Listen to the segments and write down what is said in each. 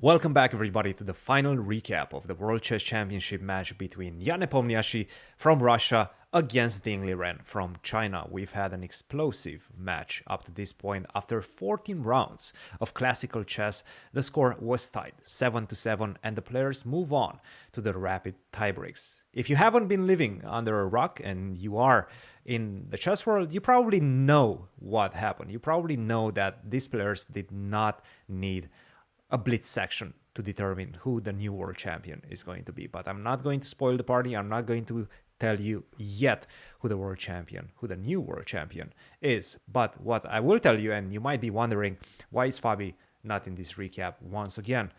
Welcome back everybody to the final recap of the World Chess Championship match between Jan Nepomniachtchi from Russia against Ding Liren from China. We've had an explosive match up to this point. After 14 rounds of classical chess, the score was tied 7 to 7 and the players move on to the rapid tiebreaks. If you haven't been living under a rock and you are in the chess world, you probably know what happened. You probably know that these players did not need a blitz section to determine who the new world champion is going to be. But I'm not going to spoil the party. I'm not going to tell you yet who the world champion, who the new world champion is. But what I will tell you, and you might be wondering, why is Fabi not in this recap once again?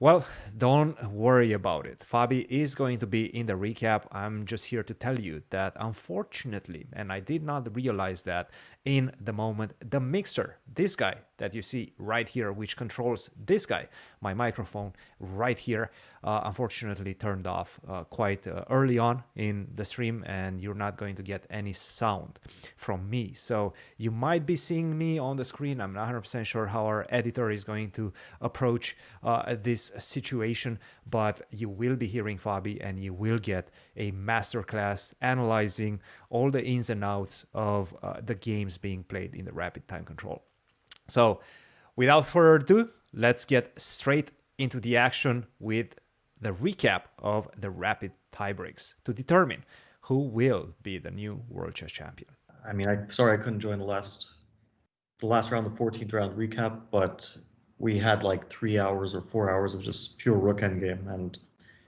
Well, don't worry about it. Fabi is going to be in the recap. I'm just here to tell you that unfortunately, and I did not realize that in the moment, the mixer, this guy that you see right here, which controls this guy, my microphone right here, uh, unfortunately turned off uh, quite uh, early on in the stream and you're not going to get any sound from me. So you might be seeing me on the screen. I'm not 100% sure how our editor is going to approach uh, this situation, but you will be hearing Fabi and you will get a masterclass analyzing all the ins and outs of uh, the games being played in the rapid time control. So without further ado, let's get straight into the action with the recap of the rapid tiebreaks to determine who will be the new world chess champion. I mean, I'm sorry I couldn't join the last the last round, the 14th round recap, but we had like three hours or four hours of just pure rook endgame, and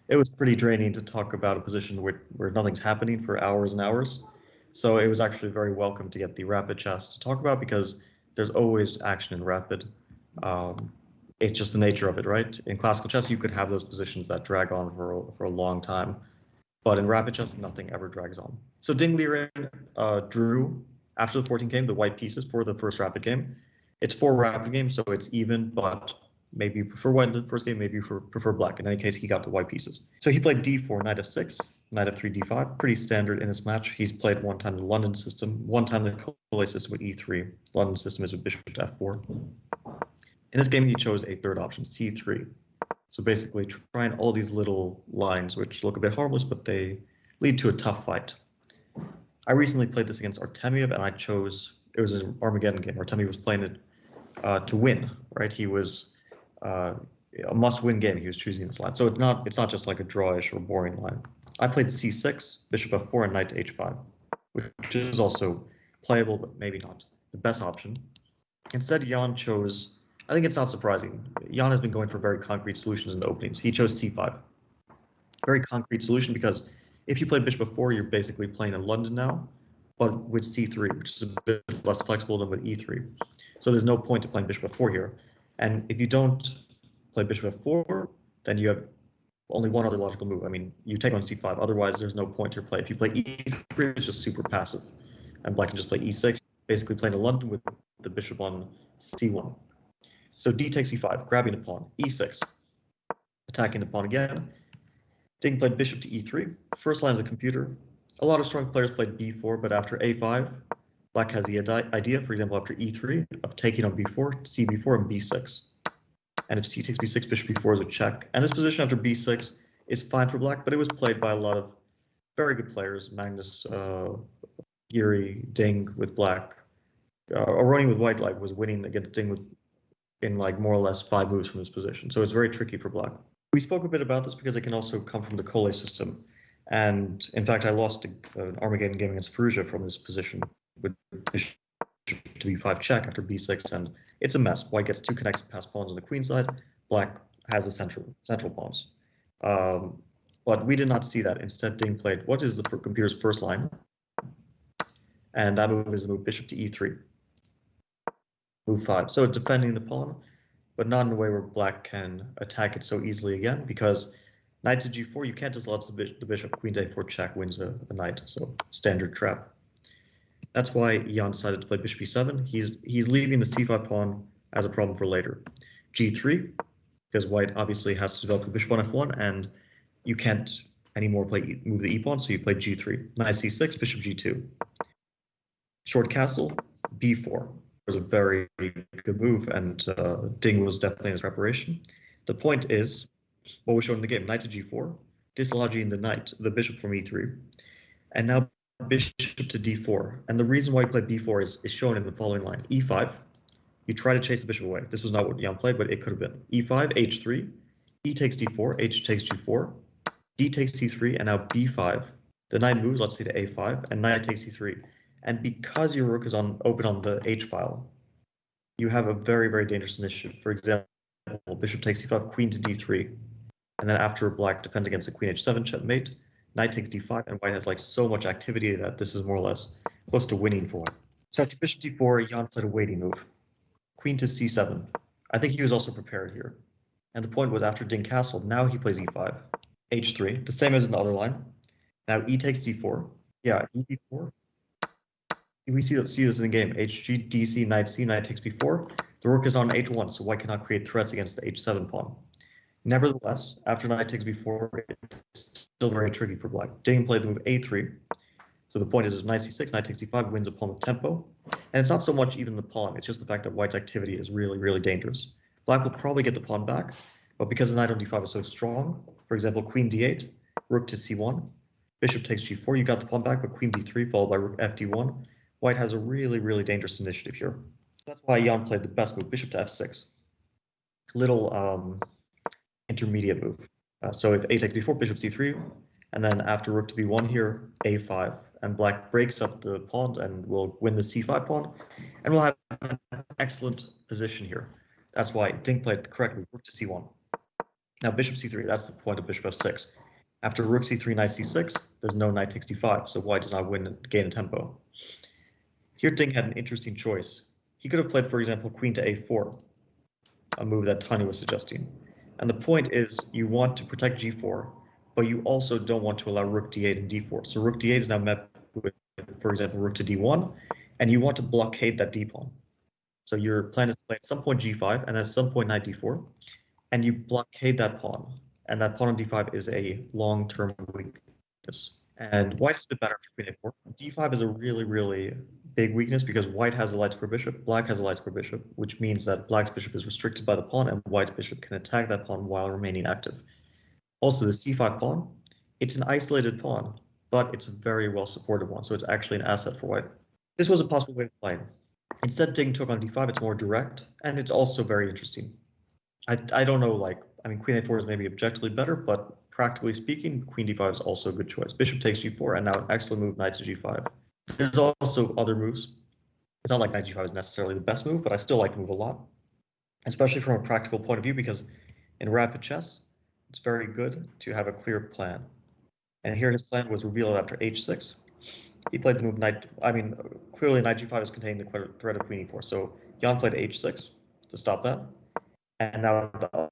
it was pretty draining to talk about a position where, where nothing's happening for hours and hours. So it was actually very welcome to get the rapid chess to talk about because there's always action in rapid. Um, it's just the nature of it, right? In classical chess, you could have those positions that drag on for, for a long time, but in rapid chess, nothing ever drags on. So Ding Liren uh, drew after the 14 game the white pieces for the first rapid game. It's four rapid games, so it's even, but maybe you prefer white in the first game, maybe you prefer black. In any case, he got the white pieces. So he played d4, knight f6, knight f3, d5, pretty standard in this match. He's played one time the London system, one time the Colle system with e3. London system is with bishop to f4. In this game, he chose a third option, c3. So basically trying all these little lines, which look a bit harmless, but they lead to a tough fight. I recently played this against Artemiev, and I chose, it was an Armageddon game. Artemiev was playing it uh, to win, right? He was uh, a must-win game. He was choosing this line. So it's not, it's not just like a drawish or boring line. I played c6, bishop f4, and knight to h5, which is also playable, but maybe not the best option. Instead, Jan chose I think it's not surprising. Jan has been going for very concrete solutions in the openings. He chose c5. Very concrete solution because if you play bishop f4, you're basically playing in London now, but with c3, which is a bit less flexible than with e3. So there's no point to playing bishop f4 here. And if you don't play bishop f4, then you have only one other logical move. I mean, you take on c5. Otherwise, there's no point to play. If you play e3, it's just super passive. And black can just play e6, basically playing a London with the bishop on c1. So d takes e5, grabbing the pawn, e6, attacking the pawn again. Ding played bishop to e3, first line of the computer. A lot of strong players played b4, but after a5, black has the idea, for example, after e3, of taking on b4, cb4, and b6. And if c takes b6, bishop b4 is a check. And this position after b6 is fine for black, but it was played by a lot of very good players, Magnus, uh, Yuri, Ding with black. Uh, running with white like was winning against Ding with in like more or less five moves from this position. So it's very tricky for black. We spoke a bit about this because it can also come from the Colle system. And in fact, I lost an Armageddon game against Firouzja from this position with to b5 check after b6, and it's a mess. White gets two connected passed pawns on the queen side. Black has the central central pawns. Um, but we did not see that. Instead, Ding played what is the computer's first line, and that move is the move bishop to e3 move five. So defending the pawn, but not in a way where black can attack it so easily again, because knight to g4, you can't just let the, bishop, queen to a4 check wins a, knight, so standard trap. That's why Jan decided to play bishop e7. He's he's leaving the c5 pawn as a problem for later. g3, because white obviously has to develop the bishop on f1, and you can't anymore play move the e pawn, so you play g3. Knight c6, bishop g2. Short castle, b4 was a very good move, and uh, Ding was definitely in his preparation. The point is, what was shown in the game, knight to g4, dislodging the knight, the bishop from e3, and now bishop to d4. And the reason why he played b4 is, is shown in the following line. e5, you try to chase the bishop away. This was not what Jan played, but it could have been. e5, h3, e takes d4, h takes g4, d takes c3, and now b5. The knight moves, let's say to a5, and knight takes c3. And because your rook is on open on the h file, you have a very, very dangerous initiative. For example, bishop takes c5, queen to d3. And then after black defends against the queen h7 checkmate, knight takes d5, and white has like so much activity that this is more or less close to winning for white. So after bishop d4, Jan played a waiting move. Queen to c7. I think he was also prepared here. And the point was after Ding castled, now he plays e5, h3, the same as in the other line. Now e takes d4. Yeah, e d4. We see, see this in the game. hg, dc, knight c, knight takes b4. The rook is on h1, so white cannot create threats against the h7 pawn. Nevertheless, after knight takes b4, it's still very tricky for black. Ding played the move a3. So the point is, knight c6, knight takes d5, wins a pawn with tempo. And it's not so much even the pawn, it's just the fact that white's activity is really, really dangerous. Black will probably get the pawn back, but because the knight on d5 is so strong, for example, queen d8, rook to c1, bishop takes g4, you got the pawn back, but queen d3 followed by rook fd1. White has a really, really dangerous initiative here. That's why Jan played the best move, bishop to f6. Little um, intermediate move. Uh, so if a takes b4, bishop c3, and then after rook to b1 here, a5, and black breaks up the pawn and will win the c5 pawn, and we'll have an excellent position here. That's why Ding played correctly, rook to c1. Now bishop c3, that's the point of bishop f6. After rook c3, knight c6, there's no knight takes d5, so white does not win gain a tempo. Here Ding had an interesting choice. He could have played, for example, queen to a4, a move that Tanya was suggesting. And the point is you want to protect g4, but you also don't want to allow rook d8 and d4. So rook d8 is now met with, for example, rook to d1, and you want to blockade that d pawn. So your plan is to play at some point g5 and at some point knight d4, and you blockade that pawn. And that pawn on d5 is a long-term weakness. And white a bit better for queen a4. d5 is a really, really big weakness because white has a light square bishop, black has a light square bishop, which means that black's bishop is restricted by the pawn and white's bishop can attack that pawn while remaining active. Also, the c5 pawn, it's an isolated pawn, but it's a very well supported one, so it's actually an asset for white. This was a possible way to play. Instead, taking took on d5, it's more direct, and it's also very interesting. I, I don't know, like, I mean, queen a4 is maybe objectively better, but practically speaking, queen d5 is also a good choice. Bishop takes g4, and now an excellent move, knight to g5. There's also other moves. It's not like knight g5 is necessarily the best move, but I still like the move a lot, especially from a practical point of view, because in rapid chess, it's very good to have a clear plan. And here his plan was revealed after h6. He played the move knight, I mean, clearly knight g5 is containing the threat of queen e4. So Jan played h6 to stop that. And now the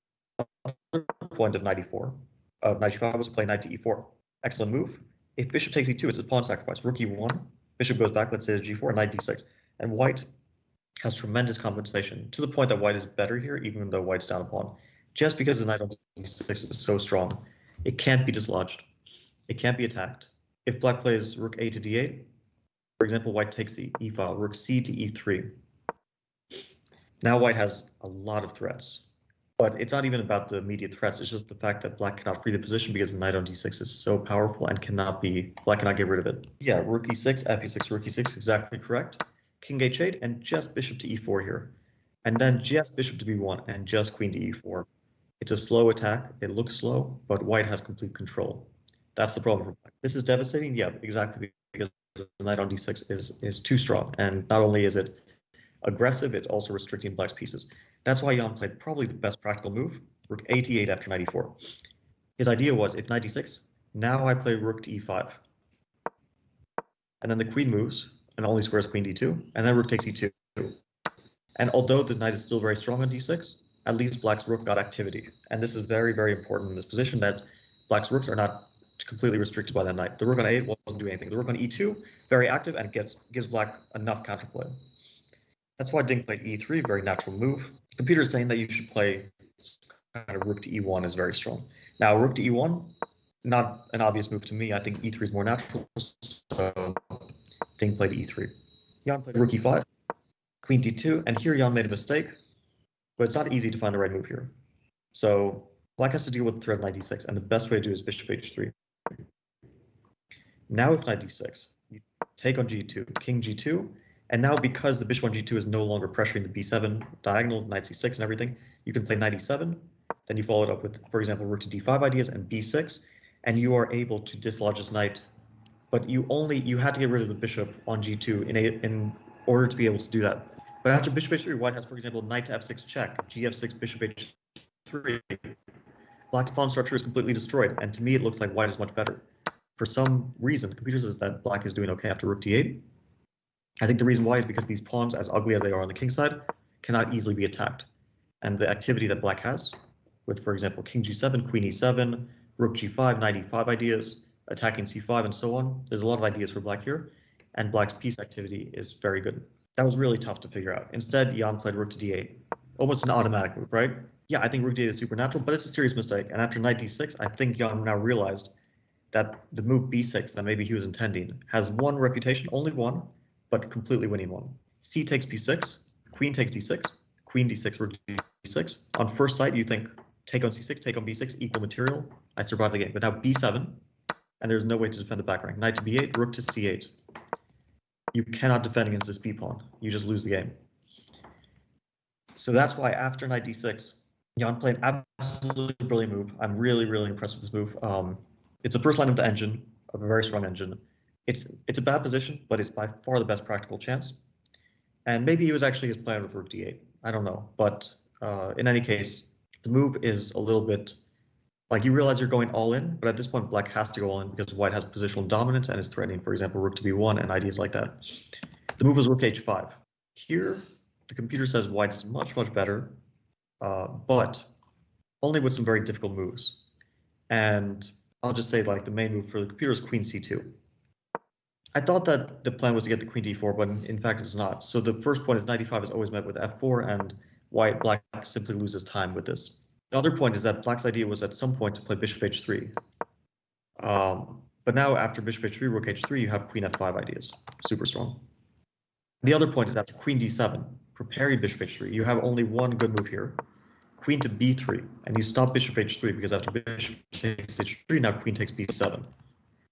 other point of knight e4, of uh, knight g5 was to play knight to e4. Excellent move. If bishop takes e2, it's a pawn sacrifice. Rook e1, bishop goes back, let's say to g4, knight d6. And white has tremendous compensation to the point that white is better here, even though white's down a pawn. Just because the knight on d6 is so strong, it can't be dislodged. It can't be attacked. If black plays rook a to d8, for example, white takes the e file, rook c to e3. Now white has a lot of threats. But it's not even about the immediate threats. It's just the fact that black cannot free the position because the knight on d6 is so powerful and cannot be black cannot get rid of it. Yeah, rook e6, f e6, rook e6, exactly correct. King h8 and just bishop to e4 here. And then just bishop to b1 and just queen to e4. It's a slow attack. It looks slow, but white has complete control. That's the problem for black. This is devastating. Yeah, exactly because the knight on d6 is is too strong, and not only is it aggressive, it's also restricting black's pieces. That's why Jan played probably the best practical move, rook a8 after knight e4. His idea was if knight d6, now I play rook to e5. And then the queen moves and only squares queen d2, and then rook takes e2. And although the knight is still very strong on d6, at least black's rook got activity. And this is very, very important in this position that black's rooks are not completely restricted by that knight. The rook on a8 wasn't doing anything. The rook on e2, very active and gets gives black enough counterplay. That's why Ding played e3, very natural move computer is saying that you should play kind of rook to e1 is very strong. Now, rook to e1, not an obvious move to me. I think e3 is more natural, so Ding played e3. Jan played rook e5, queen d2, and here Jan made a mistake, but it's not easy to find the right move here. So black has to deal with the threat knight d6, and the best way to do is bishop h3. Now with knight d6, you take on g2, king g2, and now because the bishop on g2 is no longer pressuring the b7 diagonal, knight c6 and everything, you can play knight e7, then you follow it up with, for example, rook to d5 ideas and b6, and you are able to dislodge this knight. But you only you had to get rid of the bishop on g2 in a, in order to be able to do that. But after bishop h3, white has, for example, knight to f6 check, gf6, bishop h3. Black's pawn structure is completely destroyed, and to me it looks like white is much better. For some reason, the computer says that black is doing okay after rook d8. I think the reason why is because these pawns, as ugly as they are on the king side, cannot easily be attacked. And the activity that black has, with, for example, king g7, queen e7, rook g5, knight e5 ideas, attacking c5, and so on, there's a lot of ideas for black here, and black's piece activity is very good. That was really tough to figure out. Instead, Jan played rook to d8. Almost an automatic move, right? Yeah, I think rook d8 is supernatural, but it's a serious mistake. And after knight d6, I think Jan now realized that the move b6 that maybe he was intending has one refutation, only one, but completely winning one. c takes b6, queen takes d6, queen d6, rook d6. On first sight, you think take on c6, take on b6, equal material. I survive the game. But now b7, and there's no way to defend the back rank. Knight to b8, rook to c8. You cannot defend against this b pawn. You just lose the game. So that's why after knight d6, Jan played an absolutely brilliant move. I'm really, really impressed with this move. Um, it's the first line of the engine, of a very strong engine. It's it's a bad position, but it's by far the best practical chance. And maybe he was actually his plan with rook d8. I don't know. But uh, in any case, the move is a little bit like you realize you're going all in, but at this point, black has to go all in because white has positional dominance and is threatening, for example, rook to b1 and ideas like that. The move was rook h5. Here, the computer says white is much, much better, uh, but only with some very difficult moves. And I'll just say like the main move for the computer is queen c2. I thought that the plan was to get the queen d4, but in fact it's not. So the first point is knight e5 is always met with f4, and white black simply loses time with this. The other point is that black's idea was at some point to play bishop h3. Um, but now after bishop h3, rook h3, you have queen f5 ideas. Super strong. The other point is after queen d7, preparing bishop h3, you have only one good move here. Queen to b3, and you stop bishop h3 because after bishop takes h3, now queen takes b7.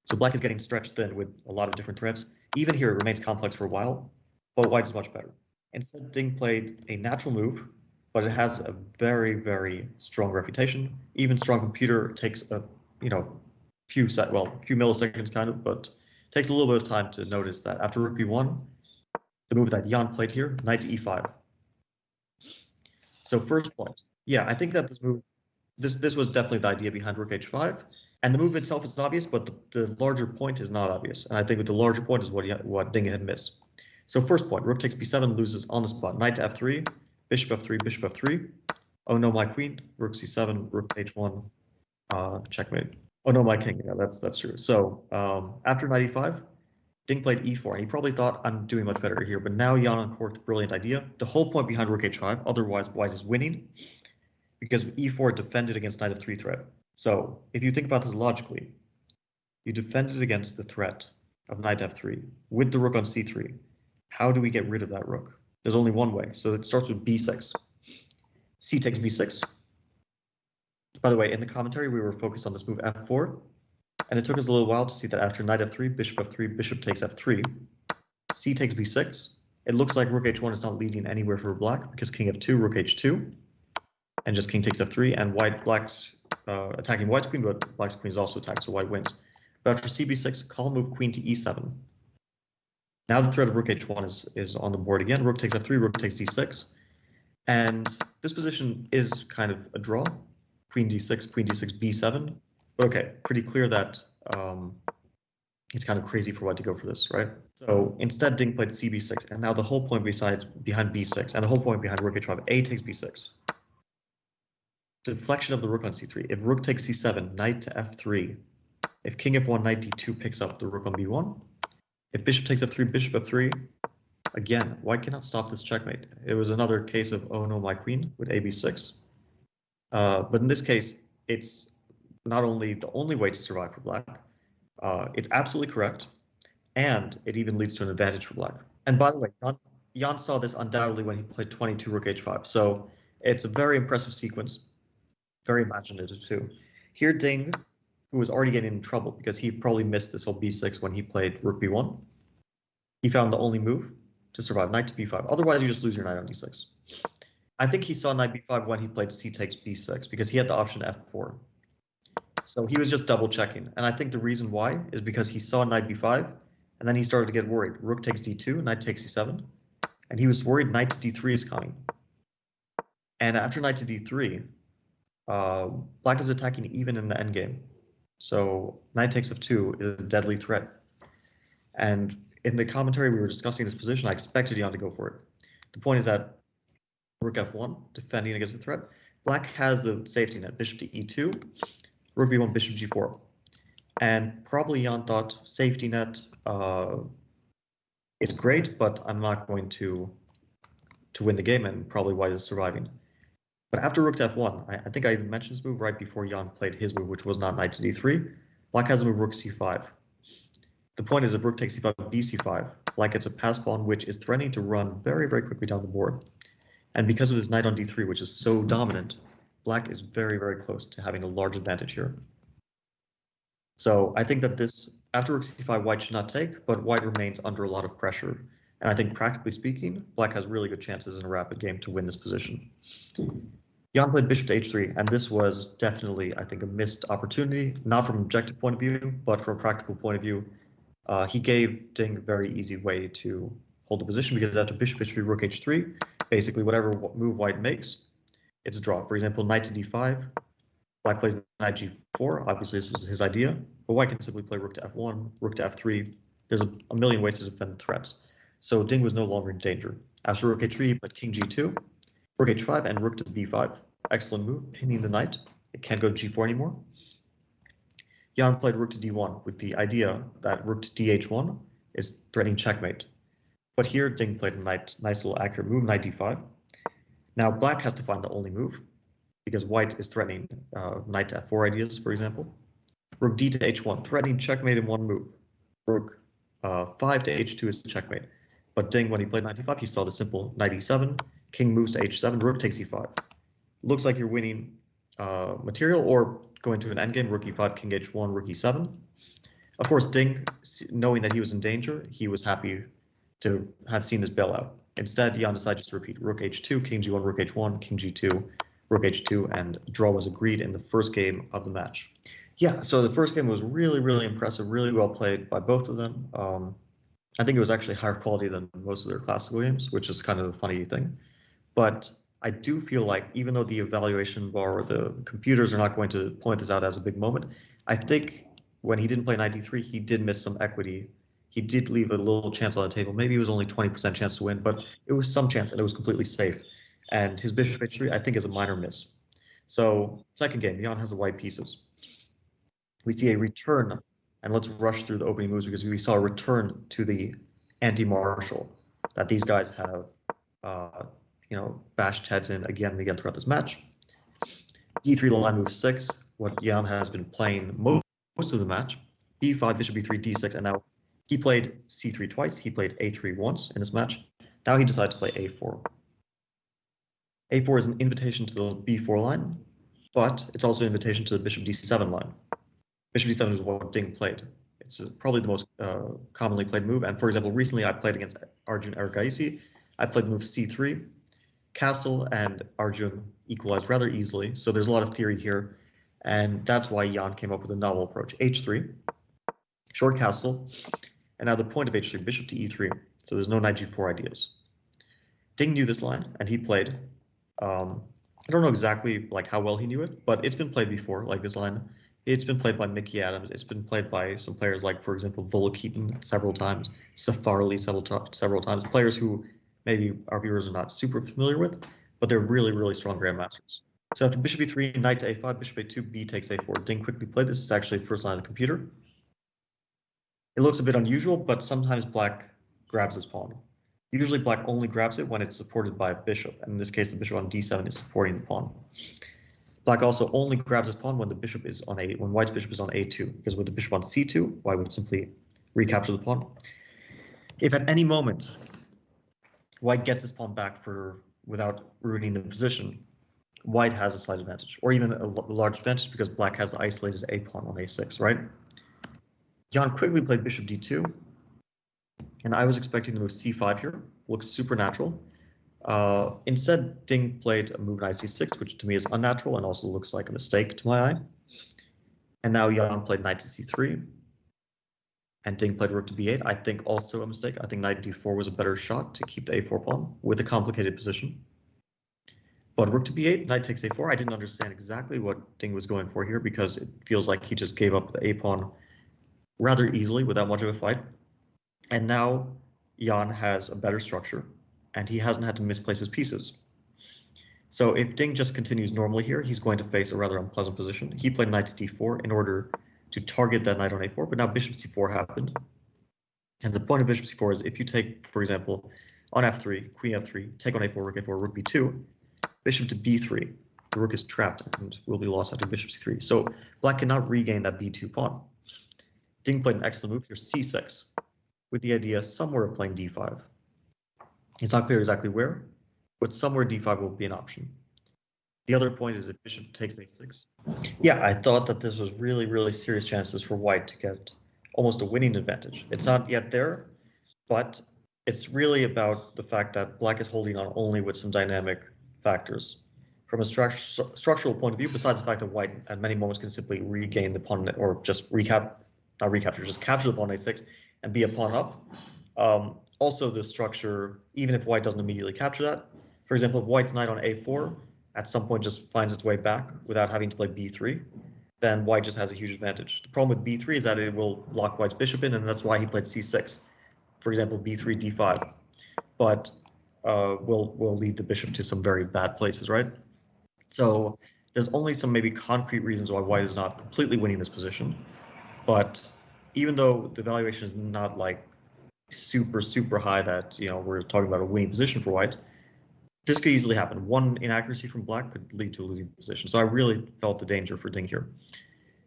So black is getting stretched thin with a lot of different threats. Even here, it remains complex for a while, but white is much better. Instead, Ding played a natural move, but it has a very, very strong refutation. Even strong computer takes a, you know, few set, well, few milliseconds kind of, but takes a little bit of time to notice that after rook b1, the move that Jan played here, knight to e5. So first point, yeah, I think that this move, this this was definitely the idea behind rook h5, and the move itself is obvious, but the, the larger point is not obvious. And I think the larger point is what he, what Ding had missed. So first point, rook takes b7, loses on the spot, knight to f3, bishop f3, bishop f3. Oh no, my queen, rook c7, rook h1, uh, checkmate. Oh no, my king. Yeah, that's that's true. So um, after knight e5, Ding played e4, and he probably thought I'm doing much better here. But now Jan uncorked brilliant idea. The whole point behind rook h5, otherwise white is winning, because e4 defended against knight f3 threat. So if you think about this logically, you defended against the threat of knight f3 with the rook on c3. How do we get rid of that rook? There's only one way. So it starts with b6. c takes b6. By the way, in the commentary, we were focused on this move f4. And it took us a little while to see that after knight f3, bishop f3, bishop takes f3, c takes b6. It looks like rook h1 is not leading anywhere for black because king f2, rook h2, and just king takes f3, and white black's uh, attacking white's queen, but black's queen is also attacked, so white wins. But after cb6, call move queen to e7. Now the threat of rook h1 is, is on the board again. Rook takes f3, rook takes d6. And this position is kind of a draw. Queen d6, queen d6, b7. But okay, pretty clear that um, it's kind of crazy for white to go for this, right? So instead, Ding played cb6, and now the whole point beside behind b6, and the whole point behind rook h5, a takes b6. Deflection of the rook on c3. If rook takes c7, knight to f3. If king f1, knight d2 picks up the rook on b1, if bishop takes f3, bishop f3, again, white cannot stop this checkmate. It was another case of, oh no, my queen with ab6. Uh, but in this case, it's not only the only way to survive for black, uh, it's absolutely correct, and it even leads to an advantage for black. And by the way, Jan, Jan saw this undoubtedly when he played 22 rook h5, so it's a very impressive sequence. Very imaginative too. Here, Ding, who was already getting in trouble because he probably missed this whole b6 when he played rook b1. He found the only move to survive, knight to b5. Otherwise, you just lose your knight on d6. I think he saw knight b5 when he played c takes b6 because he had the option f4. So he was just double checking. And I think the reason why is because he saw knight b5 and then he started to get worried. Rook takes d2, knight takes c7. And he was worried knight to d3 is coming. And after knight to d3, uh, black is attacking even in the endgame. So knight takes f2 is a deadly threat. And in the commentary we were discussing this position, I expected Jan to go for it. The point is that rook f1, defending against the threat. Black has the safety net, bishop to e2, rook b1, bishop g4. And probably Jan thought safety net uh, is great, but I'm not going to to win the game, and probably white is surviving. But after rook to f1, I, I, think I even mentioned this move right before Jan played his move, which was not knight to d3. Black has a move rook c5. The point is if rook takes c5, bc5, black gets a pass pawn, which is threatening to run very, very quickly down the board. And because of this knight on d3, which is so dominant, black is very, very close to having a large advantage here. So I think that this, after rook c5, white should not take, but white remains under a lot of pressure. And I think practically speaking, black has really good chances in a rapid game to win this position. Jan played bishop to h3, and this was definitely, I think, a missed opportunity, not from an objective point of view, but from a practical point of view. Uh, he gave Ding a very easy way to hold the position because after bishop h3, rook h3, basically whatever move white makes, it's a draw. For example, knight to d5, black plays knight g4. Obviously, this was his idea, but white can simply play rook to f1, rook to f3. There's a, a million ways to defend the threats. So Ding was no longer in danger. After rook h3, he played king g2, rook h5, and rook to b5. Excellent move, pinning the knight. It can't go to g4 anymore. Jan played rook to d1 with the idea that rook to dh1 is threatening checkmate. But here Ding played a nice little accurate move, knight d5. Now black has to find the only move because white is threatening uh, knight to f4 ideas, for example. Rook d to h1, threatening checkmate in one move. Rook uh, 5 to h2 is checkmate. But Ding, when he played knight d5, he saw the simple knight e7, king moves to h7, rook takes e5. Looks like you're winning uh, material or going to an endgame, rook e5, king h1, rook e7. Of course, Ding, knowing that he was in danger, he was happy to have seen this bailout. Instead, Jan decided just to repeat rook h2, king g1, rook h1, king g2, rook h2, and draw was agreed in the first game of the match. Yeah, so the first game was really, really impressive, really well played by both of them. Um, I think it was actually higher quality than most of their classical games, which is kind of a funny thing. But I do feel like even though the evaluation bar or the computers are not going to point this out as a big moment, I think when he didn't play 93, he did miss some equity he did leave a little chance on the table. Maybe it was only 20% chance to win, but it was some chance and it was completely safe. And his bishop h3, I think, is a minor miss. So second game, Jan has the white pieces. We see a return, and let's rush through the opening moves because we saw a return to the anti-Marshall that these guys have, uh, you know, bashed heads in again and again throughout this match. d3 line move six, what Jan has been playing most, most of the match. b5, bishop b3, d6, and now he played c3 twice. He played a3 once in this match. Now he decided to play a4. a4 is an invitation to the b4 line, but it's also an invitation to the bishop d7 line. Bishop d7 is what Ding played. It's probably the most uh, commonly played move. And for example, recently I played against Arjun Erigaisi. I played move c3. Castle and Arjun equalized rather easily. So there's a lot of theory here. And that's why Jan came up with a novel approach. h3, short castle, and now the point of h3, bishop to e3. So there's no knight g4 ideas. Ding knew this line, and he played. Um, I don't know exactly like how well he knew it, but it's been played before, like this line. It's been played by Mickey Adams. It's been played by some players like, for example, Volokitin several times, Safarli several, several times. Players who maybe our viewers are not super familiar with, but they're really, really strong grandmasters. So after bishop e3, knight to a5, bishop a2, b takes a4. Ding quickly played. This is actually first line of the computer. It looks a bit unusual, but sometimes black grabs this pawn. Usually black only grabs it when it's supported by a bishop, and in this case the bishop on d7 is supporting the pawn. Black also only grabs this pawn when the bishop is on a when white's bishop is on a2, because with the bishop on c2, white would simply recapture the pawn. If at any moment white gets this pawn back for without ruining the position, white has a slight advantage, or even a large advantage because black has the isolated a pawn on a6, right? Jan quickly played bishop d2, and I was expecting to move c5 here. Looks supernatural. Uh, instead, Ding played a move knight c6, which to me is unnatural and also looks like a mistake to my eye. And now Jan played knight to c3, and Ding played rook to b8. I think also a mistake. I think knight d4 was a better shot to keep the a4 pawn with a complicated position. But rook to b8, knight takes a4. I didn't understand exactly what Ding was going for here because it feels like he just gave up the a pawn rather easily without much of a fight. And now Jan has a better structure and he hasn't had to misplace his pieces. So if Ding just continues normally here, he's going to face a rather unpleasant position. He played knight to d4 in order to target that knight on a4, but now bishop c4 happened. And the point of bishop c4 is if you take, for example, on f3, queen f3, take on a4, rook a4, rook b2, bishop to b3, the rook is trapped and will be lost after bishop c3. So black cannot regain that b2 pawn. Ding played an excellent move here, c6, with the idea somewhere of playing d5. It's not clear exactly where, but somewhere d5 will be an option. The other point is if bishop takes a6. Yeah, I thought that this was really, really serious chances for white to get almost a winning advantage. It's not yet there, but it's really about the fact that black is holding on only with some dynamic factors. From a stru structural point of view, besides the fact that white at many moments can simply regain the pawn or just recap, not recapture, just capture the pawn a6 and be a pawn up. Um, also, the structure, even if white doesn't immediately capture that, for example, if white's knight on a4 at some point just finds its way back without having to play b3, then white just has a huge advantage. The problem with b3 is that it will lock white's bishop in, and that's why he played c6. For example, b3, d5. But uh, will will lead the bishop to some very bad places, right? So there's only some maybe concrete reasons why white is not completely winning this position. But even though the valuation is not like super, super high that, you know, we're talking about a winning position for white, this could easily happen. One inaccuracy from black could lead to a losing position. So I really felt the danger for Ding here.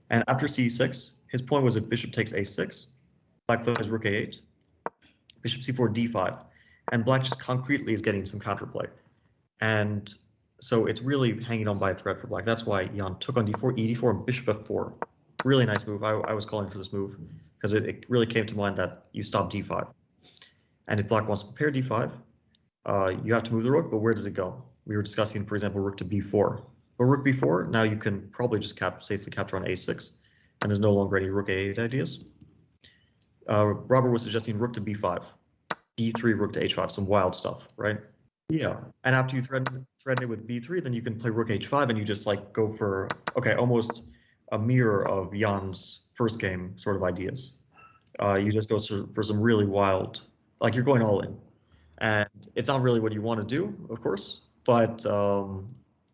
And after c6, his point was if bishop takes a6, black plays rook a8, bishop c4, d5, and black just concretely is getting some counterplay. And so it's really hanging on by a thread for black. That's why Jan took on d4, e4, and bishop f4. Really nice move. I, I was calling for this move because it, it, really came to mind that you stop d5. And if black wants to prepare d5, uh, you have to move the rook, but where does it go? We were discussing, for example, rook to b4. But rook b4, now you can probably just cap safely capture on a6, and there's no longer any rook a8 ideas. Uh, Robert was suggesting rook to b5, d3, rook to h5, some wild stuff, right? Yeah, and after you threaten, threaten it with b3, then you can play rook h5, and you just like go for, okay, almost a mirror of Jan's first game sort of ideas. Uh, you just go for some really wild, like you're going all in and it's not really what you want to do, of course, but um,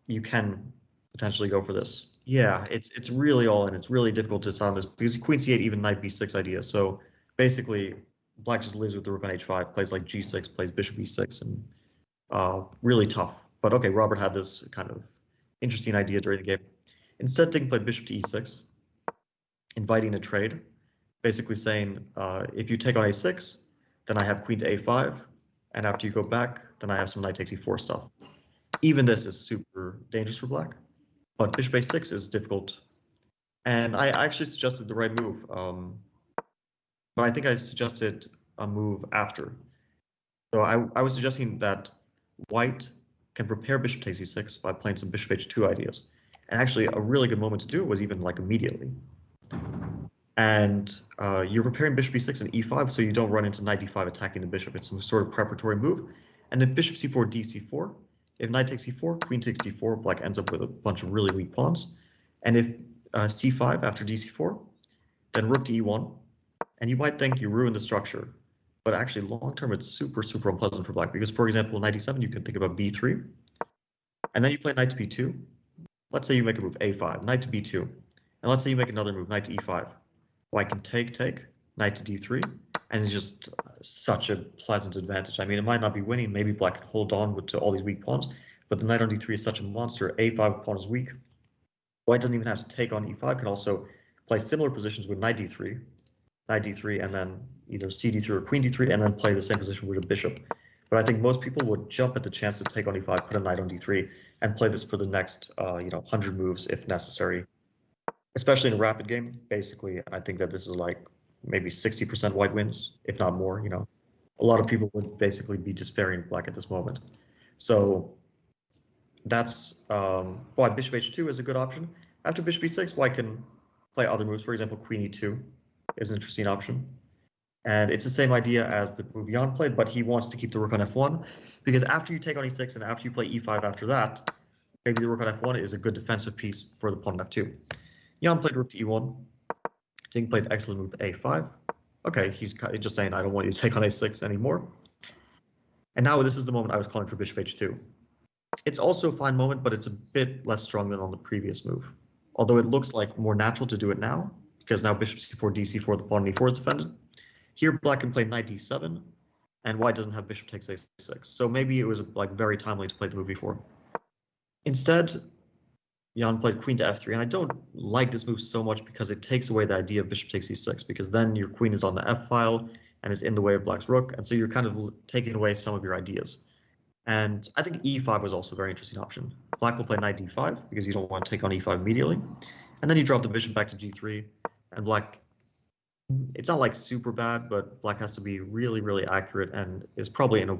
you can potentially go for this. Yeah, it's it's really all in. It's really difficult to sound this because queen c8, even knight b6 idea. So basically, black just lives with the rook on h5, plays like g6, plays bishop e6, and uh, really tough. But okay, Robert had this kind of interesting idea during the game. Instead, Ding played bishop to e6, inviting a trade, basically saying uh, if you take on a6, then I have queen to a5, and after you go back, then I have some knight takes e4 stuff. Even this is super dangerous for black, but bishop a6 is difficult. And I actually suggested the right move, um, but I think I suggested a move after. So I, I was suggesting that white can prepare bishop takes e6 by playing some bishop h2 ideas. And actually, a really good moment to do it was even like immediately and uh, you're preparing bishop e6 and e5 so you don't run into knight d5 attacking the bishop. It's some sort of preparatory move. And then bishop c4, dc4. If knight takes e4, queen takes d4, black ends up with a bunch of really weak pawns. And if uh, c5 after dc4, then rook to e1. And you might think you ruin the structure, but actually long term it's super, super unpleasant for black because, for example, knight e7, you can think about b3. And then you play knight to b2. Let's say you make a move a5, knight to b2. And let's say you make another move, knight to e5 white can take, take, knight to d3, and it's just such a pleasant advantage. I mean, it might not be winning. Maybe black can hold on with, to all these weak pawns, but the knight on d3 is such a monster. a5 pawn is weak. White doesn't even have to take on e5, can also play similar positions with knight d3, knight d3, and then either c d3 or queen d3, and then play the same position with a bishop. But I think most people would jump at the chance to take on e5, put a knight on d3, and play this for the next, uh, you know, 100 moves if necessary. Especially in a rapid game, basically, I think that this is like maybe 60% white wins, if not more. You know, a lot of people would basically be despairing black at this moment. So that's um, why bishop h2 is a good option. After bishop e6, white can play other moves. For example, queen e2 is an interesting option. And it's the same idea as the move Jan played, but he wants to keep the rook on f1 because after you take on e6 and after you play e5 after that, maybe the rook on f1 is a good defensive piece for the pawn on f2. Jan played rook to e1. Ding played excellent move a5. Okay, he's just saying, I don't want you to take on a6 anymore. And now this is the moment I was calling for bishop h2. It's also a fine moment, but it's a bit less strong than on the previous move. Although it looks like more natural to do it now, because now bishop c4, dc4, the pawn on e4 is defended. Here, black can play knight d7, and white doesn't have bishop takes a6. So maybe it was like very timely to play the move before. Instead, Jan played queen to f3, and I don't like this move so much because it takes away the idea of bishop takes e6, because then your queen is on the f file and is in the way of black's rook, and so you're kind of taking away some of your ideas. And I think e5 was also a very interesting option. Black will play knight d5 because you don't want to take on e5 immediately, and then you drop the bishop back to g3, and black it's not like super bad, but black has to be really, really accurate and is probably in a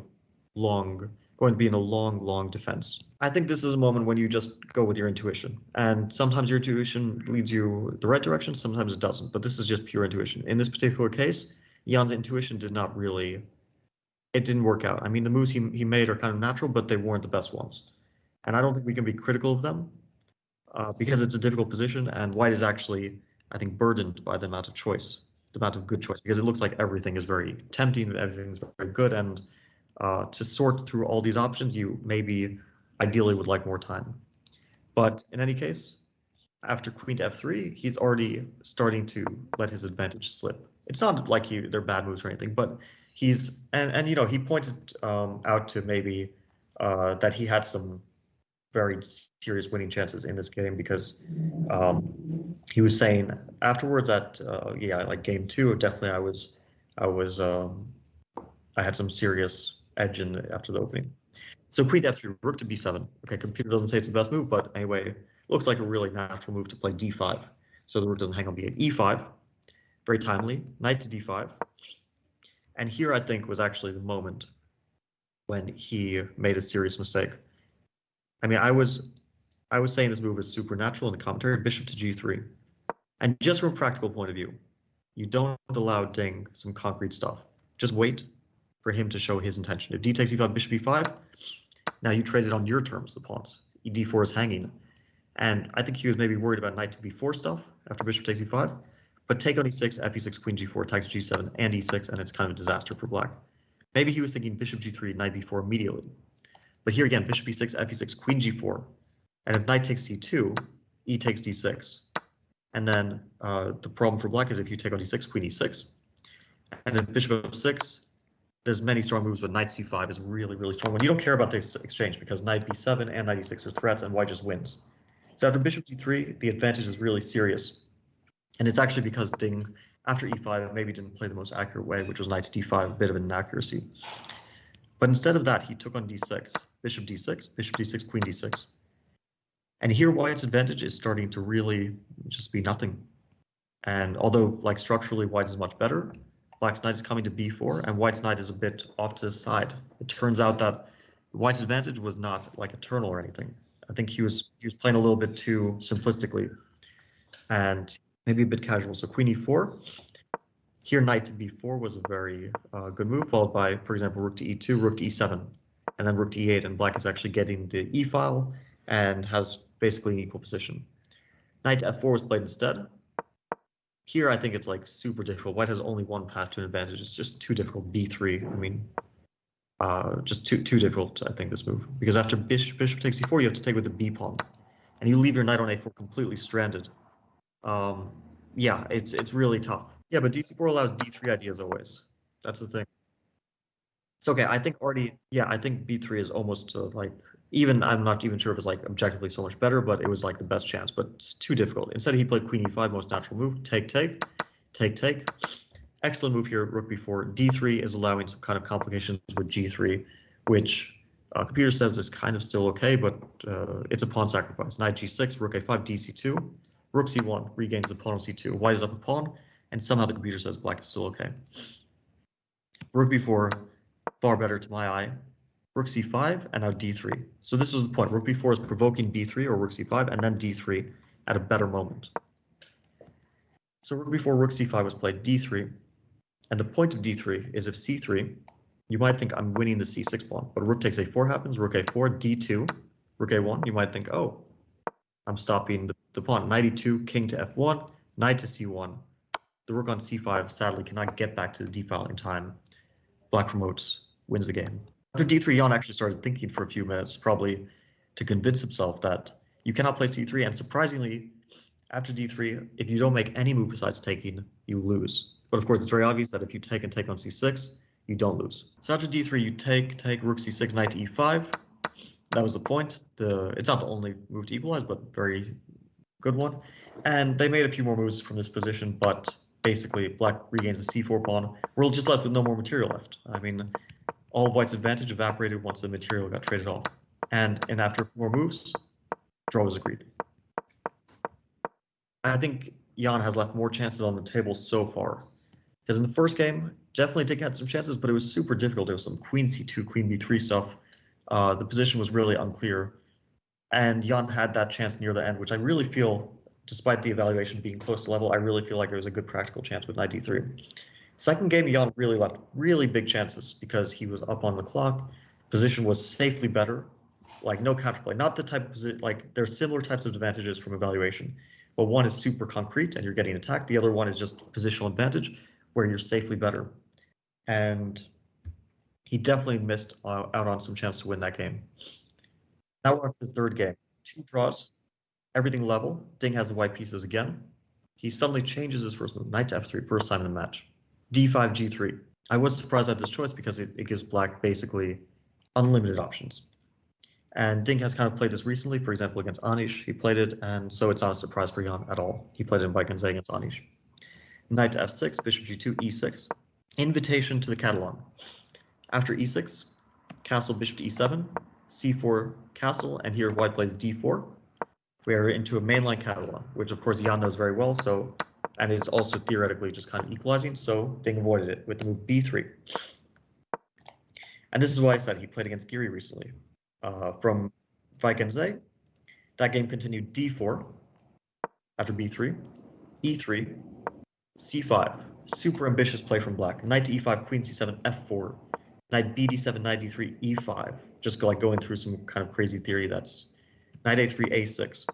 long, going to be in a long, long defense. I think this is a moment when you just go with your intuition. And sometimes your intuition leads you the right direction, sometimes it doesn't, but this is just pure intuition. In this particular case, Jan's intuition did not really, it didn't work out. I mean, the moves he, he made are kind of natural, but they weren't the best ones. And I don't think we can be critical of them uh, because it's a difficult position and white is actually, I think, burdened by the amount of choice the amount of good choice because it looks like everything is very tempting, everything's very good, and uh, to sort through all these options, you maybe ideally would like more time. But in any case, after queen to f3, he's already starting to let his advantage slip. It's not like he, they're bad moves or anything, but he's and and you know he pointed um, out to maybe uh, that he had some very serious winning chances in this game because um, he was saying afterwards that uh, yeah, like game two, definitely I was I was um, I had some serious edge in the, after the opening. So queen f3, rook to b7. Okay, computer doesn't say it's the best move, but anyway, looks like a really natural move to play d5. So the rook doesn't hang on b8. e5, very timely. Knight to d5. And here I think was actually the moment when he made a serious mistake. I mean, I was I was saying this move is supernatural in the commentary, bishop to g3. And just from a practical point of view, you don't allow Ding some concrete stuff. Just wait for him to show his intention. If d takes e5, bishop e5, now you trade it on your terms, the pawns. d4 is hanging. And I think he was maybe worried about knight to b4 stuff after bishop takes e5. But take on e6, fe6, queen g4, takes g7, and e6, and it's kind of a disaster for black. Maybe he was thinking bishop g3, knight b4 immediately. But here again, bishop e6, fe6, queen g4. And if knight takes c2, e takes d6. And then uh, the problem for black is if you take on d6, queen e6. And then bishop f6, there's many strong moves, but knight c5 is really, really strong one. You don't care about this exchange because knight b7 and knight e6 are threats and white just wins. So after bishop g3, the advantage is really serious. And it's actually because Ding, after e5, maybe didn't play the most accurate way, which was knight d5, a bit of an inaccuracy. But instead of that, he took on d6, bishop d6, bishop d6, queen d6. And here white's advantage is starting to really just be nothing. And although like structurally white is much better, black's knight is coming to b4 and white's knight is a bit off to the side. It turns out that white's advantage was not like eternal or anything. I think he was he was playing a little bit too simplistically and maybe a bit casual. So queen e4, here, knight to b4 was a very uh, good move, followed by, for example, rook to e2, rook to e7, and then rook to e8, and black is actually getting the e file and has basically an equal position. Knight to f4 was played instead. Here, I think it's like super difficult. White has only one path to an advantage. It's just too difficult. b3, I mean, uh, just too too difficult, I think, this move. Because after bishop, bishop takes e4, you have to take with the b pawn. And you leave your knight on a4 completely stranded. Um, yeah, it's it's really tough. Yeah, but DC4 allows D3 ideas always. That's the thing. It's okay. I think already, yeah, I think B3 is almost uh, like, even, I'm not even sure if it's like objectively so much better, but it was like the best chance, but it's too difficult. Instead, he played Queen E5, most natural move, take, take, take, take. excellent move here, rook b4. d3 is allowing some kind of complications with g3, which uh, computer says is kind of still okay, but uh, it's a pawn sacrifice. Knight g6, rook a5, dc2, rook c1 regains the pawn on c2. White is up a pawn, and somehow the computer says black is still okay. Rook b4, far better to my eye. Rook c5, and now d3. So this was the point. Rook b4 is provoking b3 or rook c5, and then d3 at a better moment. So rook b4, rook c5 was played d3, and the point of d3 is if c3 you might think I'm winning the c6 pawn, but rook takes a4 happens, rook a4, d2, rook a1, you might think, oh, I'm stopping the, the pawn. Knight e2, king to f1, knight to c1. The rook on c5 sadly cannot get back to the d file in time. Black promotes, wins the game. After d3, Jan actually started thinking for a few minutes, probably to convince himself that you cannot play c3, and surprisingly, after d3, if you don't make any move besides taking, you lose. But of course, it's very obvious that if you take and take on c6, you don't lose. So after d3, you take, take, rook c6, knight to e5. That was the point. The It's not the only move to equalize, but very good one. And they made a few more moves from this position, but basically black regains the c4 pawn. We're just left with no more material left. I mean, all white's advantage evaporated once the material got traded off. And, and after four moves, draw was agreed. I think Jan has left more chances on the table so far. Because in the first game, definitely did get some chances, but it was super difficult. There was some queen c2, queen b3 stuff. Uh, the position was really unclear. And Jan had that chance near the end, which I really feel, despite the evaluation being close to level, I really feel like it was a good practical chance with knight d3. Second game, Jan really left really big chances because he was up on the clock. Position was safely better, like no counterplay. Not the type of position, like there's similar types of advantages from evaluation, but one is super concrete and you're getting attacked. The other one is just positional advantage where you're safely better and he definitely missed uh, out on some chance to win that game. Now we're on to the third game. Two draws, everything level. Ding has the white pieces again. He suddenly changes his first move, knight to f3, first time in the match. D5, g3. I was surprised at this choice because it, it gives black basically unlimited options. And Ding has kind of played this recently, for example, against Anish. He played it, and so it's not a surprise for Jan at all. He played it in Wijk aan Zee against Anish. Knight to f6, bishop g2, e6. Invitation to the Catalan. After e6, castle bishop to e7, c4 castle, and here white plays d4. We are into a mainline Catalan, which of course Jan knows very well, so and it's also theoretically just kind of equalizing, so Ding avoided it with the move b3. And this is why I said he played against Giri recently. Uh, from Wijk aan Zee, that game continued d4 after b3, e3, c5, super ambitious play from black. Knight to e5, queen c7, f4, knight bd7, knight d3, e5. Just like going through some kind of crazy theory that's knight a3, a6,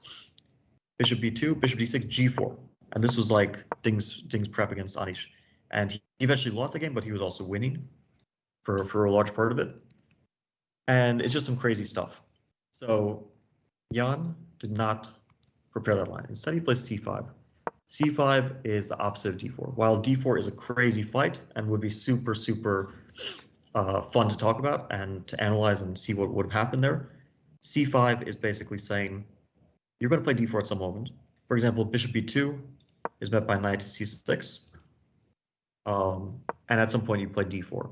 bishop b2, bishop d6, g4. And this was like Ding's Ding's prep against Anish. And he eventually lost the game, but he was also winning for, for a large part of it. And it's just some crazy stuff. So Jan did not prepare that line. Instead, he plays c5 c5 is the opposite of d4. While d4 is a crazy fight and would be super, super uh, fun to talk about and to analyze and see what would have happened there, c5 is basically saying you're going to play d4 at some moment. For example, bishop b2 is met by knight to c6. Um, and at some point you play d4.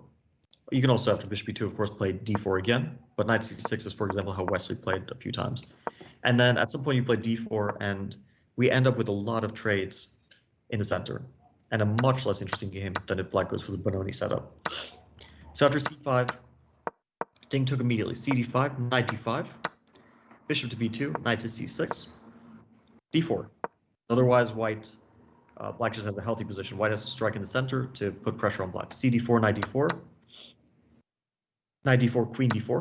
You can also, after bishop b2, of course, play d4 again, but knight to c6 is, for example, how Wesley played a few times. And then at some point you play d4 and we end up with a lot of trades in the center and a much less interesting game than if black goes for the Benoni setup. So after c5, Ding took immediately cd5, knight d5, bishop to b2, knight to c6, d4. Otherwise, white, uh, black just has a healthy position. White has to strike in the center to put pressure on black. cd4, knight d4, knight d4, queen d4.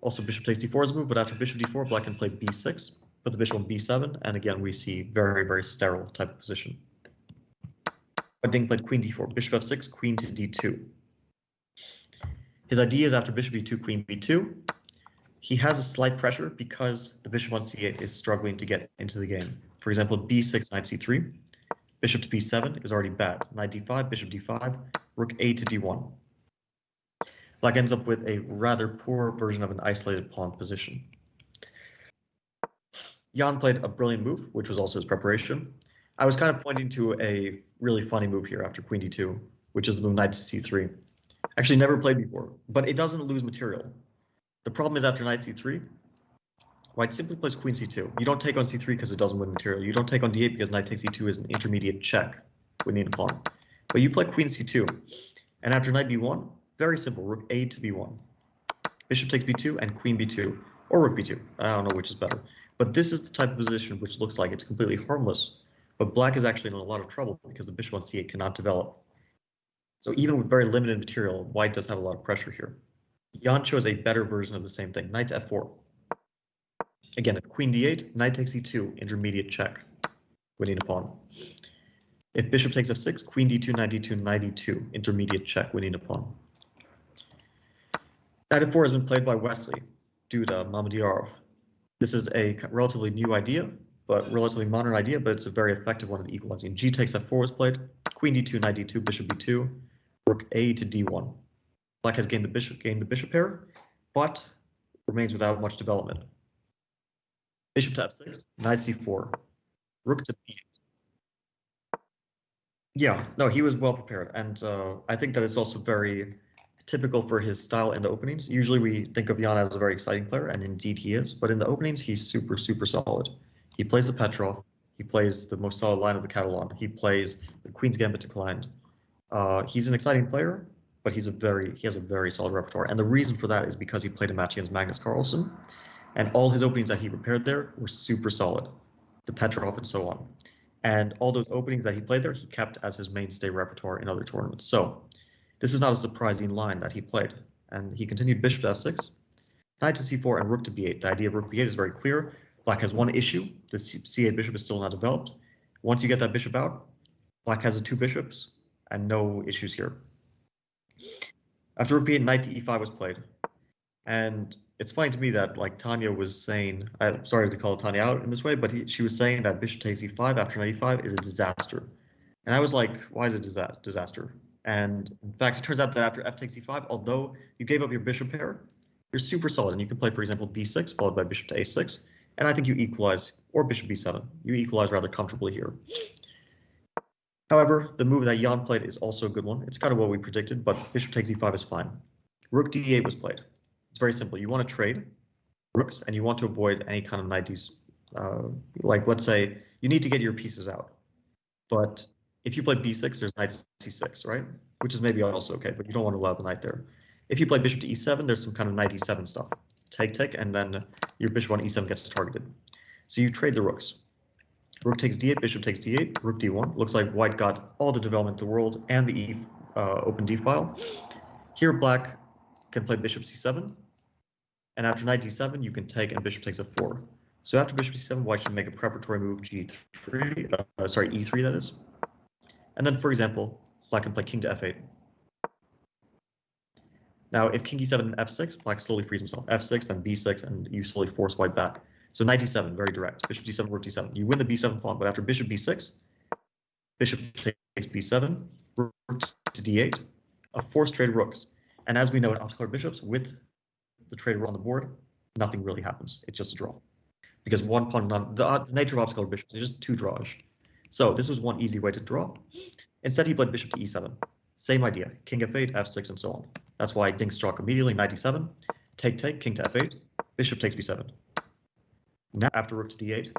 Also, bishop takes d4 as a move, but after bishop d4, black can play b6, put the bishop on b7, and again we see very, very sterile type of position. But Ding played queen d4, bishop f6, queen to d2. His idea is after bishop e2, queen b2, he has a slight pressure because the bishop on c8 is struggling to get into the game. For example, b6, knight c3, bishop to b7 is already bad. Knight d5, bishop d5, rook a to d1. Black ends up with a rather poor version of an isolated pawn position. Jan played a brilliant move, which was also his preparation. I was kind of pointing to a really funny move here after queen d2. which is the move knight to c3. Actually, never played before, but it doesn't lose material. The problem is after knight c3, white simply plays queen c2. You don't take on c3 because it doesn't win material. You don't take on d8 because knight takes c2 is an intermediate check, winning a pawn. But you play queen c2, and after knight b1, very simple, rook a to b1. Bishop takes b2 and queen b2, or rook b2. I don't know which is better. But this is the type of position which looks like it's completely harmless, but black is actually in a lot of trouble because the bishop on c8 cannot develop. So even with very limited material, white does have a lot of pressure here. Jan chose a better version of the same thing, knight to f4. Again, if queen d8, knight takes e2, intermediate check, winning a pawn. If bishop takes f6, queen d2, knight d2, knight e2, intermediate check, winning a pawn. Knight f4 has been played by Wesley, Duda, Mamedyarov. This is a relatively new idea, but relatively modern idea, but it's a very effective one at equalizing. G takes f4 was played, queen d2, knight d2, bishop b2, rook a to d1. Black has gained the bishop, gained the bishop pair, but remains without much development. Bishop to f6, knight c4, rook to b8. Yeah, no, he was well prepared, and uh, I think that it's also very typical for his style in the openings. Usually we think of Jan as a very exciting player, and indeed he is, but in the openings he's super, super solid. He plays the Petrov, he plays the most solid line of the Catalan, he plays the Queen's Gambit declined, uh, he's an exciting player, but he's a very he has a very solid repertoire, and the reason for that is because he played a match against Magnus Carlsen, and all his openings that he prepared there were super solid, the Petrov and so on, and all those openings that he played there he kept as his mainstay repertoire in other tournaments. So this is not a surprising line that he played, and he continued bishop to f6, knight to c4, and rook to b8. The idea of rook b8 is very clear. Black has one issue: the c8 bishop is still not developed. Once you get that bishop out, Black has the two bishops and no issues here. After rook b8, knight to e5 was played. And it's funny to me that like Tanya was saying, I'm sorry to call Tanya out in this way, but he, she was saying that bishop takes e5 after knight e5 is a disaster. And I was like, why is it a disaster? And in fact, it turns out that after f takes e5, although you gave up your bishop pair, you're super solid. And you can play, for example, b6 followed by bishop to a6. And I think you equalize, or bishop b7. You equalize rather comfortably here. However, the move that Jan played is also a good one. It's kind of what we predicted, but bishop takes e5 is fine. Rook d8 was played. It's very simple. You want to trade rooks, and you want to avoid any kind of knight. Uh, like, let's say you need to get your pieces out. But if you play b6, there's knight c6, right? Which is maybe also okay, but you don't want to allow the knight there. If you play bishop to e7, there's some kind of knight e7 stuff. Take, take, and then your bishop on e7 gets targeted. So you trade the rooks. Rook takes d8, bishop takes d8, rook d1. Looks like white got all the development in the world and the e uh, open d file. Here black can play bishop c7. And after knight d7, you can take and bishop takes f4. So after bishop c7, white should make a preparatory move g3, uh, sorry, e3 that is. And then, for example, black can play king to f8. Now, if king e7 and f6, black slowly frees himself. f6, then b6, and you slowly force white back. So knight d7, very direct. Bishop d7, rook d7. You win the b7 pawn, but after bishop b6, bishop takes b7, rook to d8, a forced trade rooks. And as we know in optical bishops, with the trade on the board, nothing really happens. It's just a draw. Because one pawn, the, uh, the nature of optical bishops is just two draws. So this was one easy way to draw. Instead, he played bishop to e7. Same idea, king f8, f6, and so on. That's why Ding struck immediately, knight d7, take, take, king to f8, bishop takes b7. Now after rook to d8,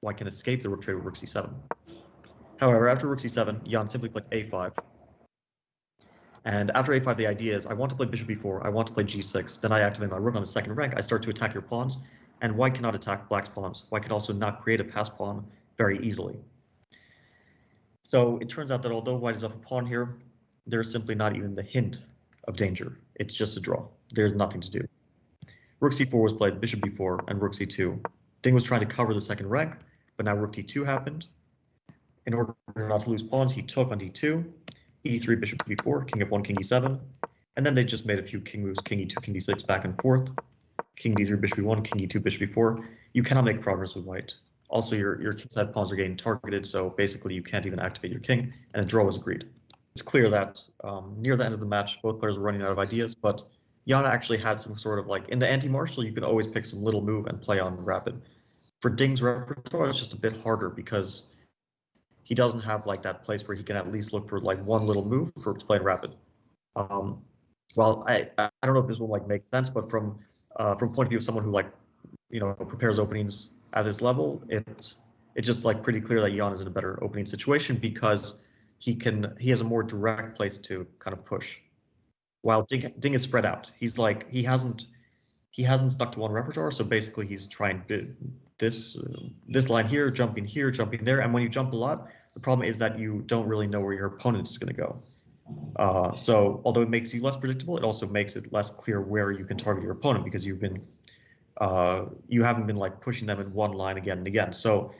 white can escape the rook trade with rook c7. However, after rook c7, Jan simply played a5. And after a5, the idea is I want to play bishop b4, I want to play g6, then I activate my rook on the second rank, I start to attack your pawns, and white cannot attack black's pawns. White can also not create a pass pawn very easily. So it turns out that although white is up a pawn here, there's simply not even the hint of danger. It's just a draw. There's nothing to do. Rook c4 was played, bishop b4, and rook c2. Ding was trying to cover the second rank, but now rook d2 happened. In order not to lose pawns, he took on d2, e3, bishop b4, king f1, king e7, and then they just made a few king moves, king e2, king d6, back and forth, king d3, bishop b1, king e2, bishop b4. You cannot make progress with white. Also, your, your kingside pawns are getting targeted, so basically you can't even activate your king, and a draw was agreed. It's clear that um, near the end of the match, both players were running out of ideas, but Yana actually had some sort of like in the anti-Marshall, you could always pick some little move and play on rapid. For Ding's repertoire, it's just a bit harder because he doesn't have like that place where he can at least look for like one little move for playing rapid. Um, well, I I don't know if this will like make sense, but from uh, from point of view of someone who like you know prepares openings at this level, it's it's just like pretty clear that Jan is in a better opening situation because he can he has a more direct place to kind of push, while Ding, Ding is spread out. He's like he hasn't he hasn't stuck to one repertoire, so basically he's trying this uh, this line here, jumping here, jumping there, and when you jump a lot, the problem is that you don't really know where your opponent is going to go. Uh, so although it makes you less predictable, it also makes it less clear where you can target your opponent because you've been uh, you haven't been like pushing them in one line again and again. So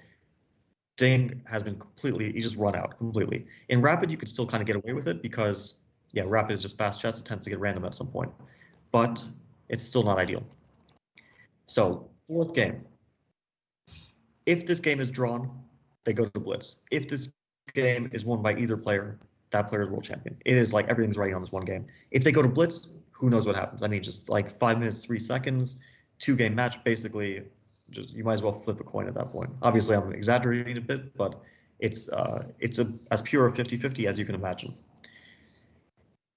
Ding has been completely you just run out completely. In Rapid, you could still kind of get away with it because yeah, Rapid is just fast chess. It tends to get random at some point, but it's still not ideal. So fourth game. If this game is drawn, they go to blitz. If this game is won by either player, that player is world champion. It is like everything's riding on this one game. If they go to blitz, who knows what happens? I mean, just like five minutes, three seconds, two game match, basically. Just you might as well flip a coin at that point. Obviously, I'm exaggerating a bit, but it's uh, it's a, as pure a 50-50 as you can imagine.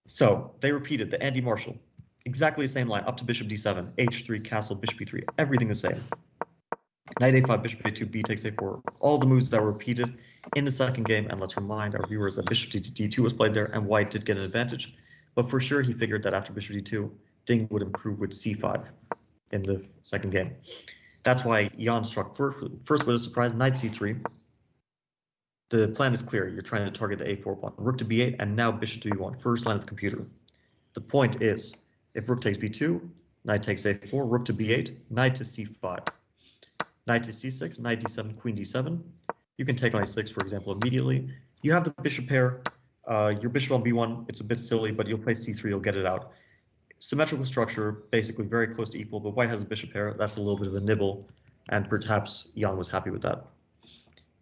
So they repeated the anti-Marshall, exactly the same line up to bishop d7, h3, castle, bishop e3, everything the same. Knight a5, bishop a2, b takes a4, all the moves that were repeated in the second game, and let's remind our viewers that bishop d2 was played there, and white did get an advantage. But for sure, he figured that after bishop d2, Ding would improve with c5 in the second game. That's why Jan struck first, first with a surprise, knight c3. The plan is clear. You're trying to target the a4 pawn. Rook to b8, and now bishop to b1, first line of the computer. The point is, if rook takes b2, knight takes a4, rook to b8, knight to c5, knight to c6, knight d7, queen d7, you can take on a6, for example, immediately. You have the bishop pair. Uh, your bishop on b1, it's a bit silly, but you'll play c3, you'll get it out. Symmetrical structure, basically very close to equal, but white has a bishop pair. That's a little bit of a nibble, and perhaps Jan was happy with that.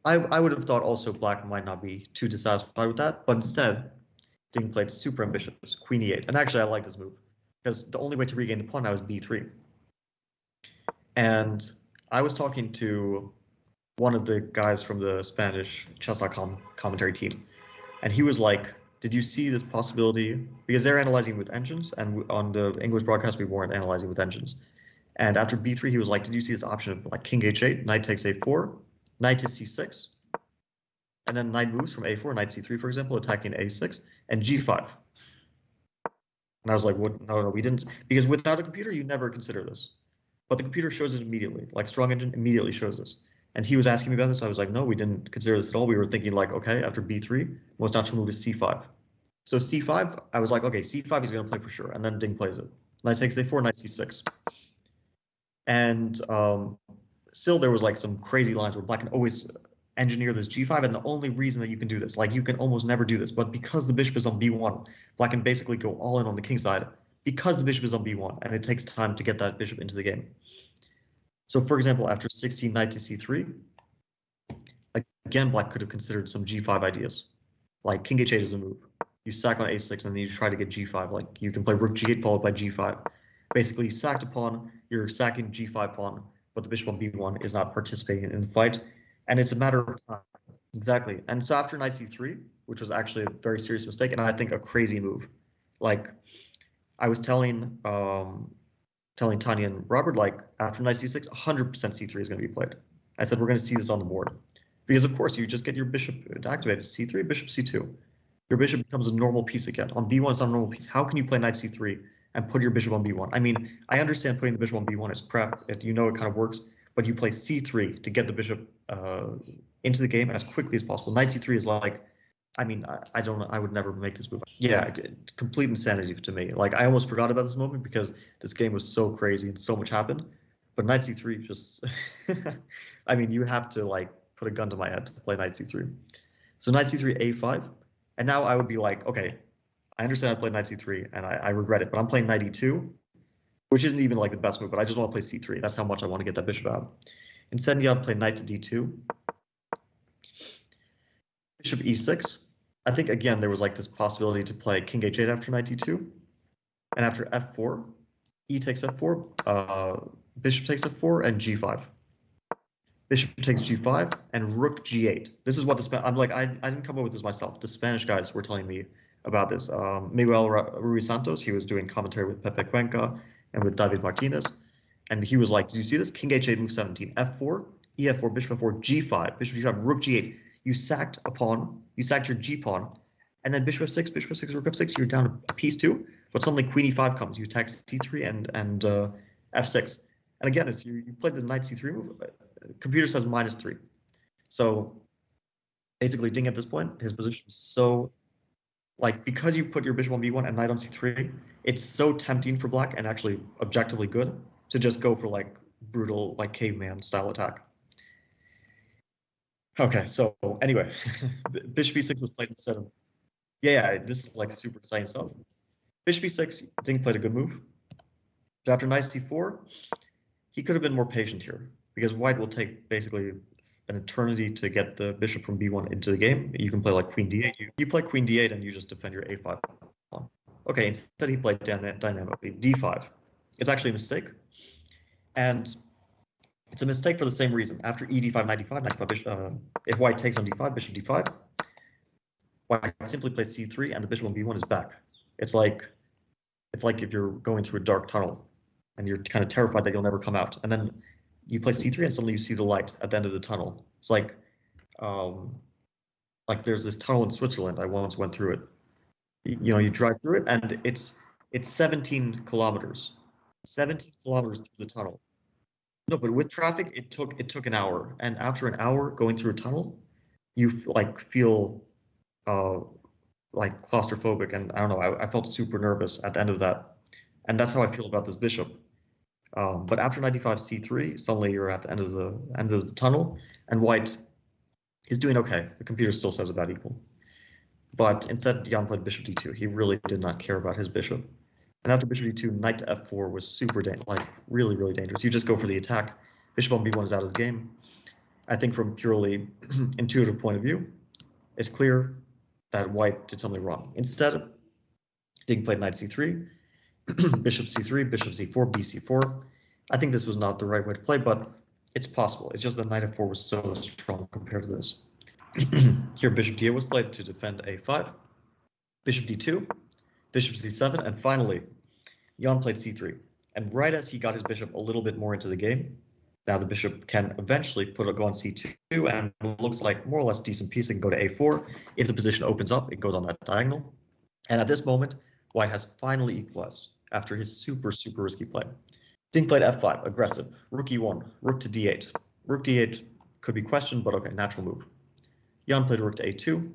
I, I would have thought also black might not be too dissatisfied with that, but instead, Ding played super ambitious, queen e8. And actually, I like this move, because the only way to regain the pawn now is b3. And I was talking to one of the guys from the Spanish chess.com commentary team, and he was like, "Did you see this possibility?" Because they're analyzing with engines, and on the English broadcast we weren't analyzing with engines. And after b3, he was like, "Did you see this option of like king h8, knight takes a4, knight to c6, and then knight moves from a4, knight c3, for example, attacking a6, and g5." And I was like, "What? No, no, we didn't." Because without a computer, you never consider this. But the computer shows it immediately. Like Strong Engine immediately shows this. And he was asking me about this. I was like, no, we didn't consider this at all. We were thinking like, okay, after b3, most natural move is c5. So c5, I was like, okay, c5 he's going to play for sure. And then Ding plays it. Knight takes a4, knight c6. And um, still there was like some crazy lines where black can always engineer this g5 and the only reason that you can do this like you can almost never do this but because the bishop is on b1 black can basically go all in on the king side because the bishop is on b1 and it takes time to get that bishop into the game so for example, after 16 knight to c3, again, black could have considered some g5 ideas, like king h8 is a move. You sack on a6 and then you try to get g5, like you can play rook g8 followed by g5. Basically, you sacked a pawn, you're sacking g5 pawn, but the bishop on b1 is not participating in the fight, and it's a matter of time. Exactly. And so after knight c3, which was actually a very serious mistake, and I think a crazy move, like I was telling um, telling Tanya and Robert, like, after knight c6, 100% c3 is going to be played. I said, we're going to see this on the board. Because, of course, you just get your bishop activated. c3, bishop c2. Your bishop becomes a normal piece again. On b1, it's not a normal piece. How can you play knight c3 and put your bishop on b1? I mean, I understand putting the bishop on b1 is prep. It, you know it kind of works. But you play c3 to get the bishop uh, into the game as quickly as possible. Knight c3 is like I mean, I, I don't. I would never make this move. Yeah, complete insanity to me. Like I almost forgot about this moment because this game was so crazy and so much happened. But knight c3 just, I mean, you have to like put a gun to my head to play knight c3. So knight c3 a5, and now I would be like, okay, I understand I played knight c3 and I, I regret it, but I'm playing knight e2, which isn't even like the best move, but I just want to play c3. That's how much I want to get that bishop out. Instead, you got to play knight to d2, bishop e6 I think again there was like this possibility to play king h8 after knight d2, and after f4, e takes f4, uh, bishop takes f4, and g5. bishop takes g5, and rook g8. This is what the Span I'm like, I, I didn't come up with this myself. The Spanish guys were telling me about this. Um, Miguel Ruiz Santos, he was doing commentary with Pepe Cuenca and with David Martinez. And he was like, did you see this? King h8, move 17, f4, e4, bishop f4, g5, bishop g5, rook g8. You sacked a pawn, you sacked your g pawn, and then bishop f6, bishop f6, rook f6, you're down a piece too. But suddenly queen e5 comes, you attack c3 and and uh, f6. And again, it's you, you played the knight c3 move. Uh, computer says minus three. So basically, Ding at this point, his position is so like because you put your bishop on b1 and knight on c3, it's so tempting for black and actually objectively good to just go for like brutal like caveman style attack. Okay, so anyway, bishop e6 was played instead of yeah, yeah, this is like super exciting stuff. Bishop e6, Ding played a good move. But after knight c4, he could have been more patient here because white will take basically an eternity to get the bishop from b1 into the game. You can play like queen d8. You, you play queen d8 and you just defend your a5 pawn. Okay, instead he played dynamically d5. It's actually a mistake. And it's a mistake for the same reason. After e d5, knight d5, knight d5, bishop, uh, if white takes on d5, bishop d5, white simply plays c3 and the bishop on b1 is back. It's like it's like if you're going through a dark tunnel and you're kind of terrified that you'll never come out. And then you play c3 and suddenly you see the light at the end of the tunnel. It's like um, like there's this tunnel in Switzerland. I once went through it. You, know, you drive through it and it's it's 17 kilometers. 17 kilometers through the tunnel. No, but with traffic, it took it took an hour, and after an hour going through a tunnel, you like feel uh, like claustrophobic, and I don't know. I, I felt super nervous at the end of that, and that's how I feel about this bishop. Um, but after 95 c3, suddenly you're at the end of the end of the tunnel, and white is doing okay. The computer still says about equal. But instead, Jan played bishop d2. He really did not care about his bishop. And after bishop d2, knight to f4 was super, like really, really dangerous. You just go for the attack. Bishop on b1 is out of the game. I think from purely intuitive point of view, it's clear that white did something wrong. Instead, Ding played knight c3, bishop c3, bishop c4, bc4. I think this was not the right way to play, but it's possible. It's just that knight f4 was so strong compared to this. Here, bishop d8 was played to defend a5, bishop d2, bishop c7, and finally, Jan played c3. And right as he got his bishop a little bit more into the game, now the bishop can eventually put a go on c2 and looks like more or less decent piece. It can go to a4. If the position opens up, it goes on that diagonal. And at this moment, white has finally equalized after his super, super risky play. Ding played f5, aggressive. Rook e1, rook to d8. Rook d8 could be questioned, but okay, natural move. Jan played rook to a2,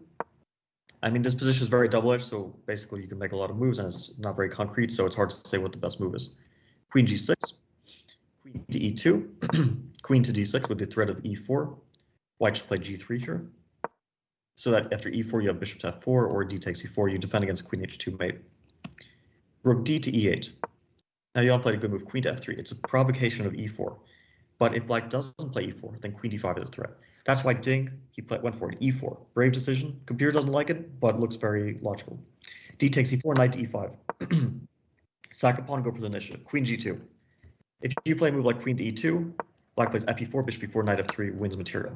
I mean, this position is very double-edged, so basically you can make a lot of moves and it's not very concrete, so it's hard to say what the best move is. Queen g6, queen to e2, queen to d6 with the threat of e4. White should play g3 here. So that after e4 you have bishop to f4 or d takes e4, you defend against queen h2 mate. Rook d to e8. Now you all played a good move, queen to f3. It's a provocation of e4. But if black doesn't play e4, then queen d5 is a threat. That's why Ding, he play, went for an E4. Brave decision. Computer doesn't like it, but looks very logical. D takes E4, knight to E5. Sack a pawn, go for the initiative. Queen G2. If you play a move like queen to E2, black plays Fe4, bishop E4, knight F3, wins material.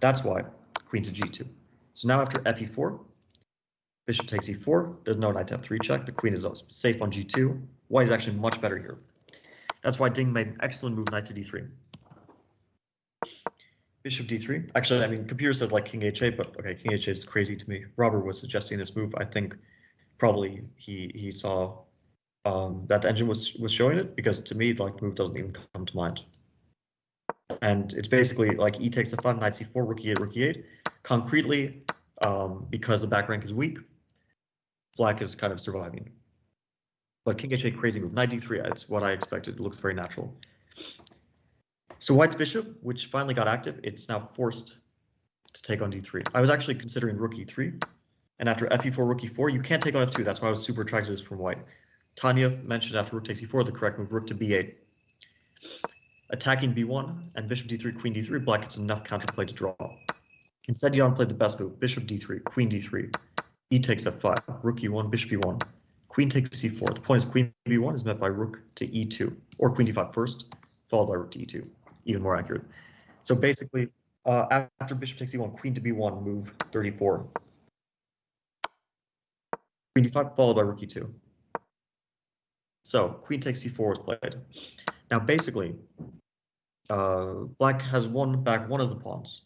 That's why queen to G2. So now after Fe4, bishop takes E4, there's no knight to F3 check, the queen is safe on G2. White is actually much better here. That's why Ding made an excellent move, knight to D3. Bishop d3. Actually, I mean, computer says like king h8, but okay, king h8 is crazy to me. Robert was suggesting this move. I think probably he he saw um, that the engine was was showing it because to me, like, move doesn't even come to mind. And it's basically like e takes f5, knight c4, rook e8, rook e8. Concretely, um, because the back rank is weak, black is kind of surviving. But king h8, crazy move. Knight d3, it's what I expected. It looks very natural. So white's bishop, which finally got active, it's now forced to take on d3. I was actually considering rook e3, and after fe4, rook e4, you can't take on f2. That's why I was super attracted to this from white. Tanya mentioned after rook takes e4, the correct move, rook to b8. Attacking b1 and bishop d3, queen d3, black gets enough counterplay to draw. Instead, Jan played the best move, bishop d3, queen d3, e takes f5, rook e1, bishop e1, queen takes c4. The point is queen b1 is met by rook to e2, or queen d5 first, followed by rook to e2 even more accurate. So basically, uh, after bishop takes e1, queen to b1, move 34. Queen d5 followed by rook e2. So queen takes c4 is played. Now basically, uh, black has won back one of the pawns.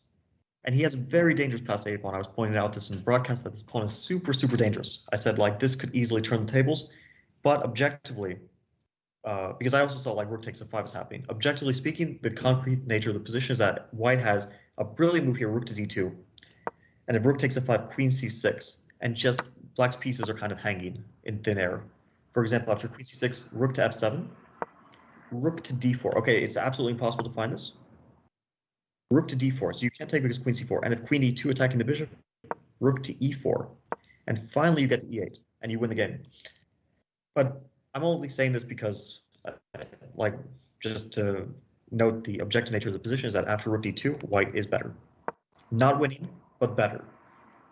And he has a very dangerous pass a pawn. I was pointing out this in broadcast that this pawn is super, super dangerous. I said like this could easily turn the tables, but objectively, uh, because I also saw like rook takes f5 is happening. Objectively speaking, the concrete nature of the position is that white has a brilliant move here, rook to d2. And if rook takes f5, queen c6, and just black's pieces are kind of hanging in thin air. For example, after queen c6, rook to f7, rook to d4. Okay, it's absolutely impossible to find this. Rook to d4, so you can't take because queen c4. And if queen e2 attacking the bishop, rook to e4. And finally you get to e8, and you win the game. But I'm only saying this because, uh, like, just to note the objective nature of the position is that after rook d2, white is better. Not winning, but better.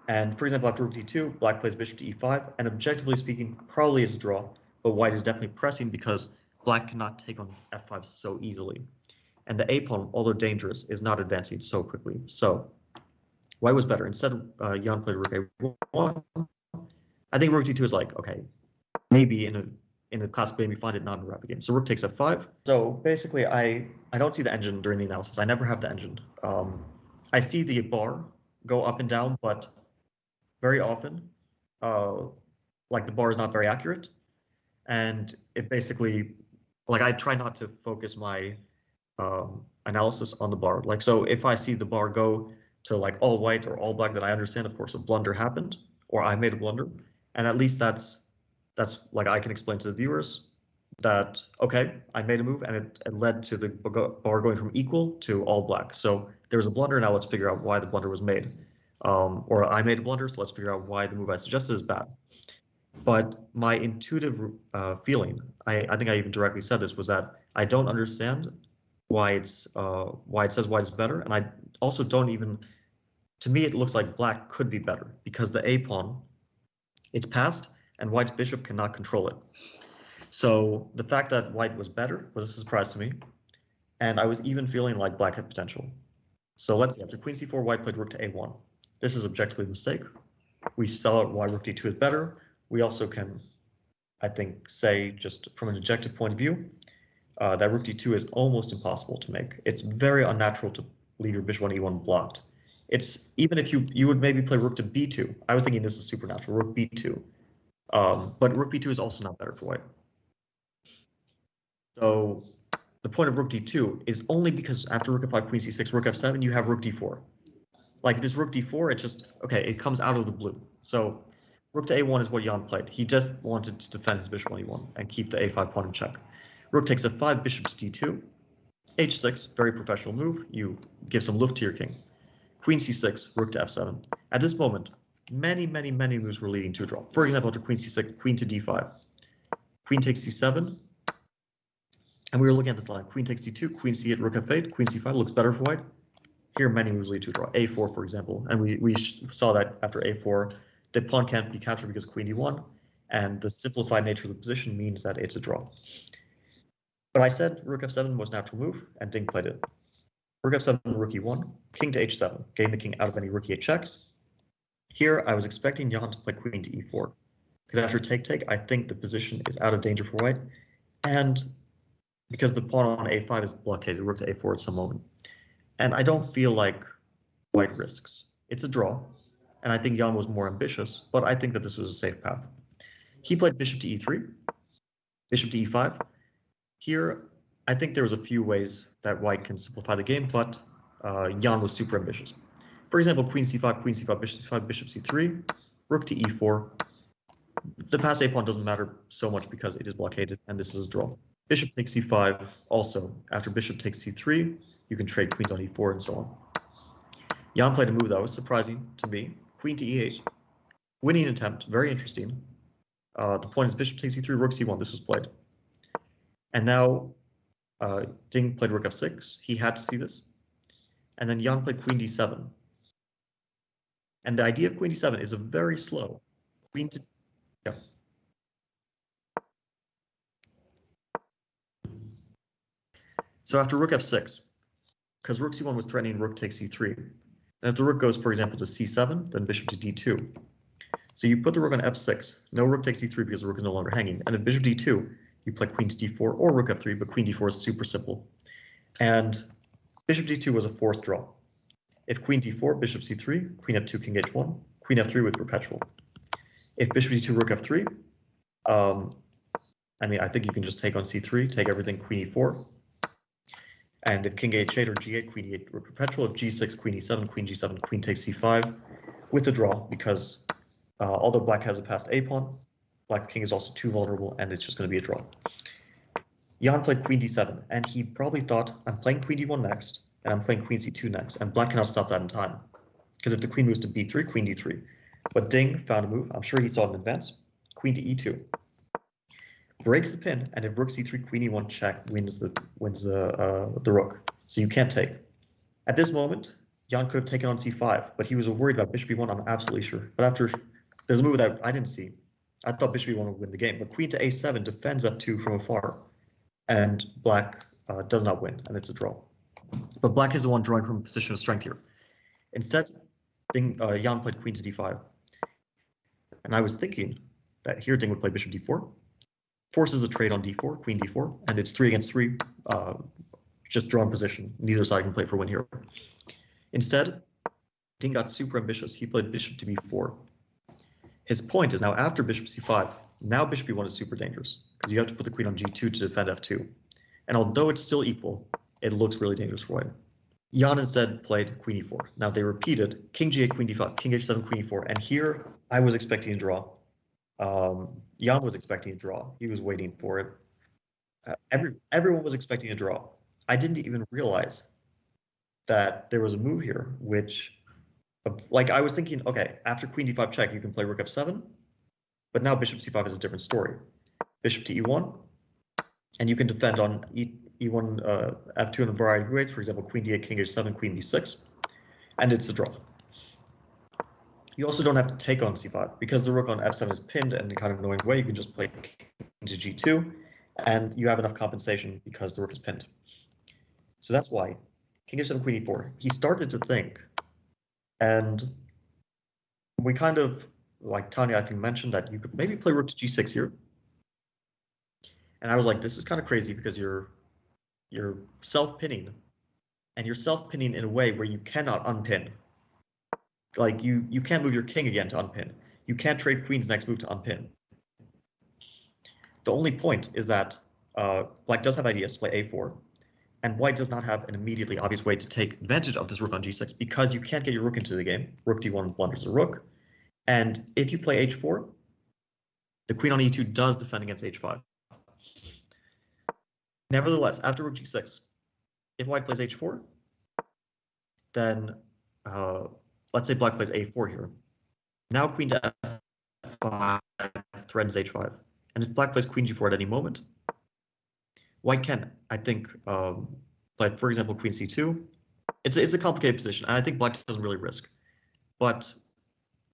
And for example, after rook d2, black plays bishop to e5, and objectively speaking, probably is a draw, but white is definitely pressing because black cannot take on f5 so easily. And the a pawn, although dangerous, is not advancing so quickly. So white was better. Instead, uh, Jan played rook a1. I think rook d2 is like, okay, maybe in a in a classic game, you find it not in a rapid game. So rook takes f5. So basically, I, I don't see the engine during the analysis. I never have the engine. Um, I see the bar go up and down, but very often, uh, like the bar is not very accurate. And it basically, like I try not to focus my um, analysis on the bar. Like, so if I see the bar go to like all white or all black, then I understand, of course, a blunder happened or I made a blunder. And at least that's that's like I can explain to the viewers that okay, I made a move and it, it led to the bar going from equal to all black. So there's a blunder. Now let's figure out why the blunder was made. Um, or I made a blunder, so let's figure out why the move I suggested is bad. But my intuitive uh, feeling, I, I think I even directly said this, was that I don't understand why it's uh, why it says white is better, and I also don't even. To me, it looks like black could be better because the a pawn, it's passed, and white's bishop cannot control it. So the fact that white was better was a surprise to me, and I was even feeling like black had potential. So let's see, after queen c4, white played rook to a1. This is objectively a mistake. We saw why rook d2 is better. We also can, I think, say just from an objective point of view, uh, that rook d2 is almost impossible to make. It's very unnatural to leave your bishop on e1 blocked. It's even if you you would maybe play rook to b2. I was thinking this is supernatural, rook b2. Um, but rook b2 is also not better for white. So the point of rook d2 is only because after rook f5, queen c6, rook f7, you have rook d4. Like this rook d4, it just, okay, it comes out of the blue. So rook to a1 is what Jan played. He just wanted to defend his bishop on e1 and keep the a5 pawn in check. Rook takes f5, bishop to d2. h6, very professional move. You give some luft to your king. Queen c6, rook to f7. At this moment, many, many, many moves were leading to a draw. For example, after queen c6, queen to d5, queen takes c7, and we were looking at this line, queen takes c2, queen c8, rook f8, queen c5 looks better for white. Here, many moves lead to a draw. a4, for example, and we, we saw that after a4, the pawn can't be captured because queen d1, and the simplified nature of the position means that it's a draw. But I said rook f7 was natural move, and Ding played it. Rook f7, rook e1, king to h7, gain the king out of any rook e8 checks, here, I was expecting Jan to play queen to e4, because after take-take, I think the position is out of danger for white, and because the pawn on a5 is blockaded, rook to a4 at some moment. And I don't feel like white risks. It's a draw, and I think Jan was more ambitious, but I think that this was a safe path. He played bishop to e3, bishop to e5. Here, I think there was a few ways that white can simplify the game, but uh, Jan was super ambitious. For example, queen c5, queen c5, bishop c5, bishop c3, rook to e4. The pass a pawn doesn't matter so much because it is blockaded, and this is a draw. Bishop takes c5 also. After bishop takes c3, you can trade queens on e4 and so on. Jan played a move that was surprising to me. Queen to e8. Winning attempt, very interesting. Uh, the point is bishop takes e3, rook c1. This was played. And now uh, Ding played rook f6. He had to see this. And then Jan played queen d7. And the idea of queen d7 is a very slow queen to yeah. So after rook f6, because rook c1 was threatening rook takes c3. And if the rook goes, for example, to c7, then bishop to d2. So you put the rook on f6. No rook takes d3 because the rook is no longer hanging. And if bishop d2, you play queen to d4 or rook f3, but queen d4 is super simple. And bishop d2 was a forced draw. If queen d4, bishop c3, queen f2, king h1, queen f3 with perpetual. If bishop d2, rook f3, um, I mean, I think you can just take on c3, take everything, queen e4. And if king h8 or g8, queen e8, rook perpetual. If g6, queen e7, queen g7, queen takes c5 with a draw because uh, although black has a passed a pawn, black king is also too vulnerable and it's just going to be a draw. Jan played queen d7 and he probably thought I'm playing queen d1 next and I'm playing queen c2 next, and black cannot stop that in time. Because if the queen moves to b3, queen d3. But Ding found a move, I'm sure he saw it in advance, queen to e2. Breaks the pin, and if rook c3, queen e1 check wins the wins the uh, the rook. So you can't take. At this moment, Jan could have taken on c5, but he was worried about bishop e1, I'm absolutely sure. But after, there's a move that I didn't see. I thought bishop e1 would win the game, but queen to a7 defends f2 from afar, and black uh, does not win, and it's a draw. But black is the one drawing from a position of strength here. Instead, Ding, uh, Jan played queen to d5. And I was thinking that here Ding would play bishop d4, forces a trade on d4, queen d4, and it's three against three, uh, just drawn position. Neither side can play for win here. Instead, Ding got super ambitious. He played bishop to b4. His point is now after bishop c5, now bishop e1 is super dangerous because you have to put the queen on g2 to defend f2. And although it's still equal, it looks really dangerous for white. Jan instead played queen e4. Now they repeated king g8, queen d5, king h7, queen e4, and here I was expecting a draw. Um, Jan was expecting a draw. He was waiting for it. Uh, every everyone was expecting a draw. I didn't even realize that there was a move here, which, like I was thinking, okay, after queen d5 check, you can play rook f7, but now bishop c5 is a different story. Bishop to e1, and you can defend on e e1, uh, f2 in a variety of ways. For example, queen d8, king h7, queen b6, and it's a draw. You also don't have to take on c5 because the rook on f7 is pinned in a kind of annoying way. You can just play into g2, and you have enough compensation because the rook is pinned. So that's why king h7, queen e4. He started to think, and we kind of like Tanya, I think mentioned that you could maybe play rook to g6 here. And I was like, this is kind of crazy because you're you're self-pinning and you're self-pinning in a way where you cannot unpin. Like you you can't move your king again to unpin. You can't trade queen's next move to unpin. The only point is that uh, black does have ideas to play a4, and white does not have an immediately obvious way to take advantage of this rook on g6 because you can't get your rook into the game. Rook d1 blunders the rook, and if you play h4, the queen on e2 does defend against h5. Nevertheless, after rook g6, if white plays h4, then uh, let's say black plays a4 here. Now queen to f5 threatens h5. And if black plays queen g4 at any moment, white can, I think, um, play, for example, queen c2. It's, it's a complicated position, and I think black doesn't really risk. But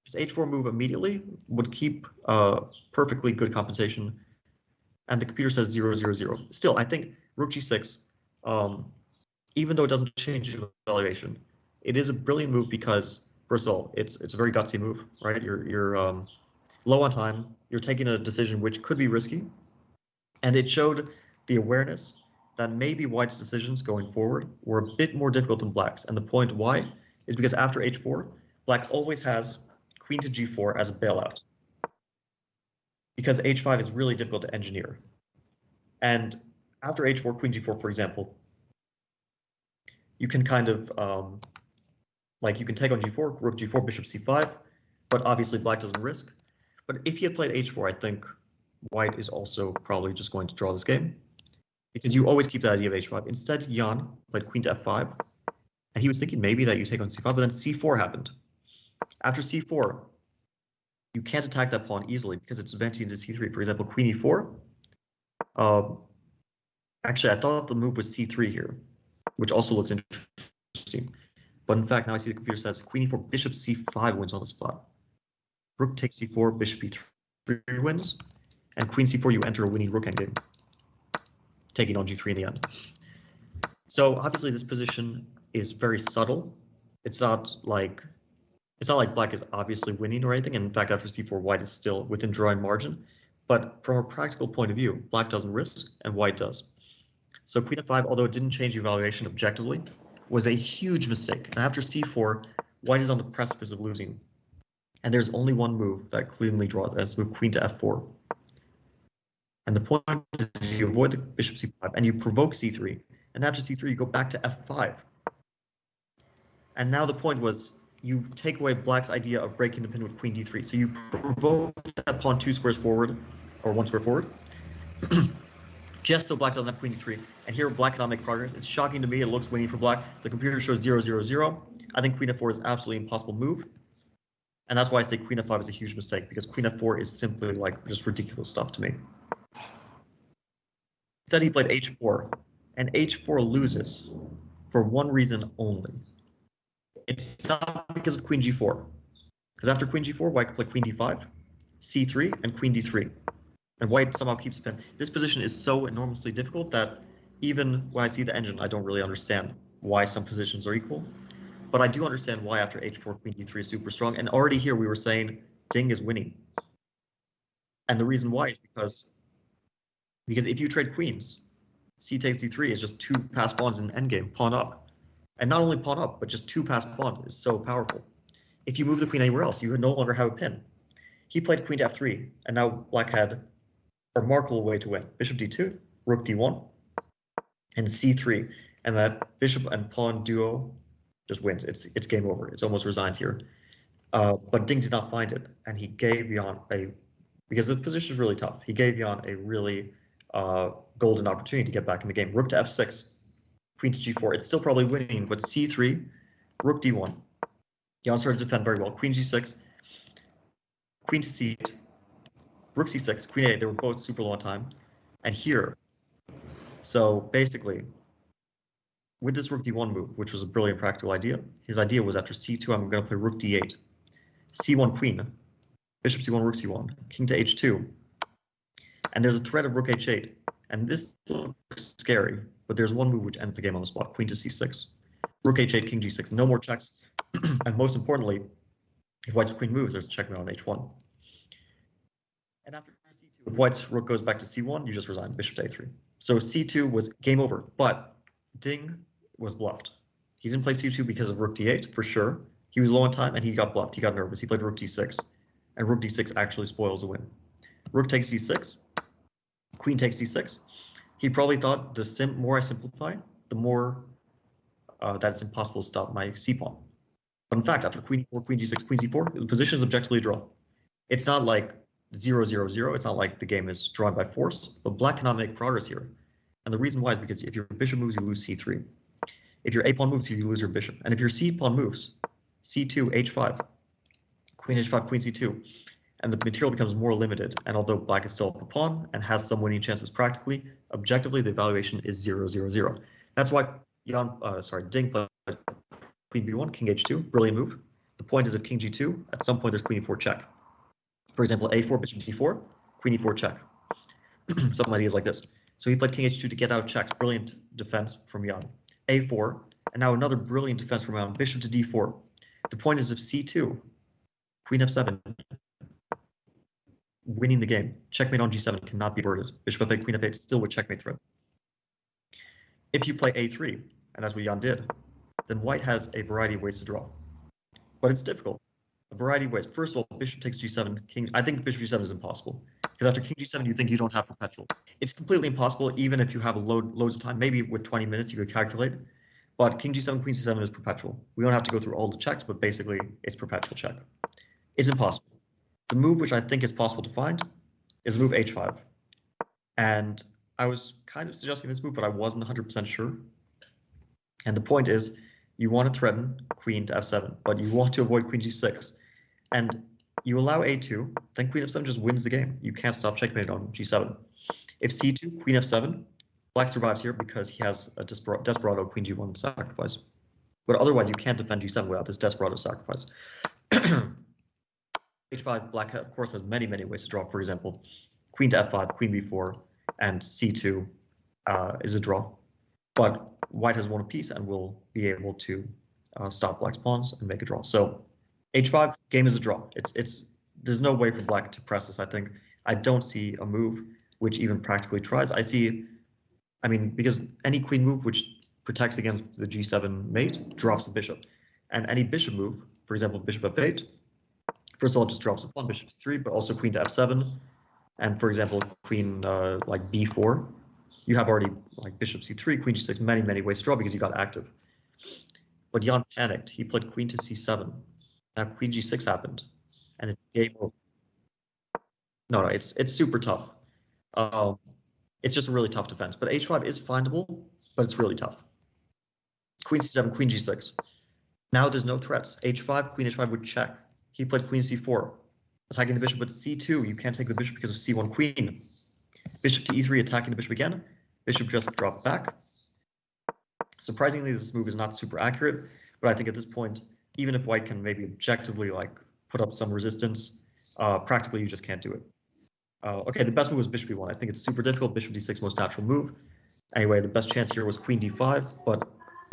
this h4 move immediately would keep uh, perfectly good compensation and the computer says 0, 0, 0. Still, I think rook g6, um, even though it doesn't change evaluation, it is a brilliant move because, first of all, it's it's a very gutsy move, right? You're you're um, low on time. You're taking a decision which could be risky, and it showed the awareness that maybe White's decisions going forward were a bit more difficult than Black's. And the point why is because after h4, Black always has queen to g4 as a bailout because h5 is really difficult to engineer. And after h4, queen g4, for example, you can kind of, um, like you can take on g4, rook g4, bishop c5, but obviously black doesn't risk. But if he had played h4, I think white is also probably just going to draw this game because you always keep that idea of h5. Instead, Jan played queen to f5, and he was thinking maybe that you take on c5, but then c4 happened. After c4, you can't attack that pawn easily because it's advancing to c3. For example, queen e4. Um, actually, I thought the move was c3 here, which also looks interesting. But in fact, now I see the computer says queen e4, bishop c5 wins on the spot. Rook takes c4, bishop e3 wins, and queen c4, you enter a winning rook endgame, taking on g3 in the end. So obviously this position is very subtle. It's not like it's not like black is obviously winning or anything. And in fact, after c4, white is still within drawing margin. But from a practical point of view, black doesn't risk and white does. So queen f5, although it didn't change the evaluation objectively, was a huge mistake. And after c4, white is on the precipice of losing. And there's only one move that cleanly draws, that's move queen to f4. And the point is you avoid the bishop c5 and you provoke c3. And after c3, you go back to f5. And now the point was you take away black's idea of breaking the pin with queen d3. So you provoke that pawn two squares forward, or one square forward, just so black doesn't have queen d3. And here black cannot make progress. It's shocking to me. It looks winning for black. The computer shows 0, 0, 0. I think queen f4 is absolutely impossible move. And that's why I say queen f5 is a huge mistake, because queen f4 is simply like just ridiculous stuff to me. Instead, he played h4, and h4 loses for one reason only. It's not because of queen g4, because after queen g4, white can play queen d5, c3, and queen d3. And white somehow keeps pin. This position is so enormously difficult that even when I see the engine, I don't really understand why some positions are equal. But I do understand why after h4, queen d3 is super strong. And already here we were saying Ding is winning. And the reason why is because because if you trade queens, c takes d3 is just two passed pawns in endgame, pawn up. And not only pawn up, but just two passed pawn is so powerful. If you move the queen anywhere else, you would no longer have a pin. He played queen to f3, and now black had a remarkable way to win. Bishop d2, rook d1, and c3, and that bishop and pawn duo just wins. It's it's game over. It's almost resigned here. Uh, but Ding did not find it, and he gave Jan a because the position is really tough. He gave Jan a really uh, golden opportunity to get back in the game. Rook to f6, queen to g4. It's still probably winning, but c3, rook d1. Jan started to defend very well. Queen g6, queen to c8, rook c6, queen a8. They were both super long time. And here, so basically, with this rook d1 move, which was a brilliant practical idea, his idea was after c2, I'm going to play rook d8, c1 queen, bishop c1, rook c1, king to h2, and there's a threat of rook h8, and this looks scary, but there's one move which ends the game on the spot, queen to c6, rook h8, king g6, no more checks, and most importantly, if white's queen moves, there's a checkmate on h1. And after c2, if white's rook goes back to c1, you just resign, bishop to a3. So c2 was game over, but Ding was bluffed. He didn't play c2 because of rook d8, for sure. He was low on time and he got bluffed. He got nervous. He played rook d6, and rook d6 actually spoils the win. Rook takes c6, queen takes d6. He probably thought the more I simplify, the more uh, that it's impossible to stop my c pawn. But in fact, after queen e4, queen g6, queen c4, the position is objectively a draw. It's not like 0, 0, 0. It's not like the game is drawn by force, but black cannot make progress here. And the reason why is because if your bishop moves, you lose c3. If your a pawn moves, you lose your bishop. And if your c pawn moves, c2, h5, queen h5, queen c2, and the material becomes more limited. And although black is still up a pawn and has some winning chances practically, objectively the evaluation is 0, 0, 0. That's why Jan, uh, sorry, Ding played queen b1, king h2, brilliant move. The point is if king g2, at some point there's queen e4 check. For example, a4, bishop d4, queen e4 check. some ideas like this. So he played king h2 to get out checks. Brilliant defense from Jan. a4, and now another brilliant defense from Jan. Bishop to d4. The point is if c2, queen f7, winning the game. Checkmate on g7 cannot be averted. Bishop f8, queen f8 still with checkmate threat. If you play a3, and that's what Jan did, then white has a variety of ways to draw. But it's difficult. A variety of ways. First of all, bishop takes g7, king. I think bishop g7 is impossible. Because after king g7, you think you don't have perpetual. It's completely impossible, even if you have load, loads of time. Maybe with 20 minutes you could calculate. But king g7, queen c7 is perpetual. We don't have to go through all the checks, but basically it's perpetual check. It's impossible. The move which I think is possible to find is move h5. And I was kind of suggesting this move, but I wasn't 100% sure. And the point is, you want to threaten queen to f7, but you want to avoid queen g6. And you allow a2, then queen f7 just wins the game. You can't stop checkmate on g7. If c2, queen f7, black survives here because he has a desperado queen g1 sacrifice. But otherwise, you can't defend g7 without this desperado sacrifice. h5, black of course has many, many ways to draw. For example, queen to f5, queen b4, and c2 uh, is a draw. But white has won a piece and will be able to uh, stop black's pawns and make a draw. So h5 game is a draw. It's it's there's no way for black to press this. I think I don't see a move which even practically tries. I see, I mean, because any queen move which protects against the g7 mate drops the bishop, and any bishop move, for example, bishop f8, first of all just drops pawn, bishop to 3 but also queen to f7, and for example, queen uh, like b4, you have already like bishop c3, queen g6, many many ways to draw because you got active. But Jan panicked. He played queen to c7. Now queen g6 happened, and it's game over. No, no, it's it's super tough. Um, it's just a really tough defense. But h5 is findable, but it's really tough. Queen c7, queen g6. Now there's no threats. h5, queen h5 would check. He played queen c4, attacking the bishop, but c2, you can't take the bishop because of c1 queen. Bishop to e3, attacking the bishop again. Bishop just dropped back. Surprisingly, this move is not super accurate, but I think at this point, even if white can maybe objectively like put up some resistance, uh, practically you just can't do it. Uh, okay, the best move was bishop e1. I think it's super difficult. Bishop d6 most natural move. Anyway, the best chance here was queen d5, but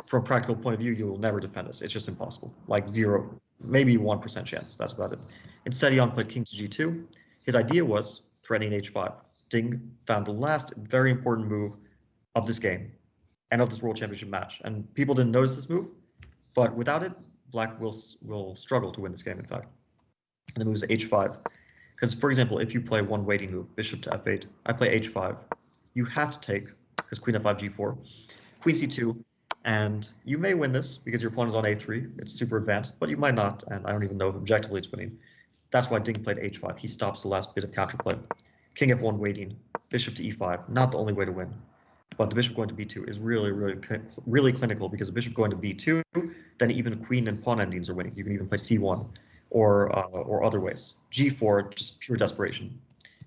from a practical point of view, you will never defend this. It's just impossible. Like zero, maybe 1% chance. That's about it. Instead, Jan played king to g2. His idea was threatening h5. Ding found the last very important move of this game and of this World Championship match. And people didn't notice this move, but without it, Black will will struggle to win this game. In fact, and the move is h5. Because for example, if you play one waiting move, bishop to f8, I play h5. You have to take because queen f5, g4, queen c2, and you may win this because your pawn is on a3. It's super advanced, but you might not, and I don't even know if objectively it's winning. That's why Ding played h5. He stops the last bit of counterplay. King f1 waiting, bishop to e5, not the only way to win. But the bishop going to b2 is really, really, really clinical because the bishop going to b2, then even queen and pawn endings are winning. You can even play c1 or uh, or other ways. g4, just pure desperation.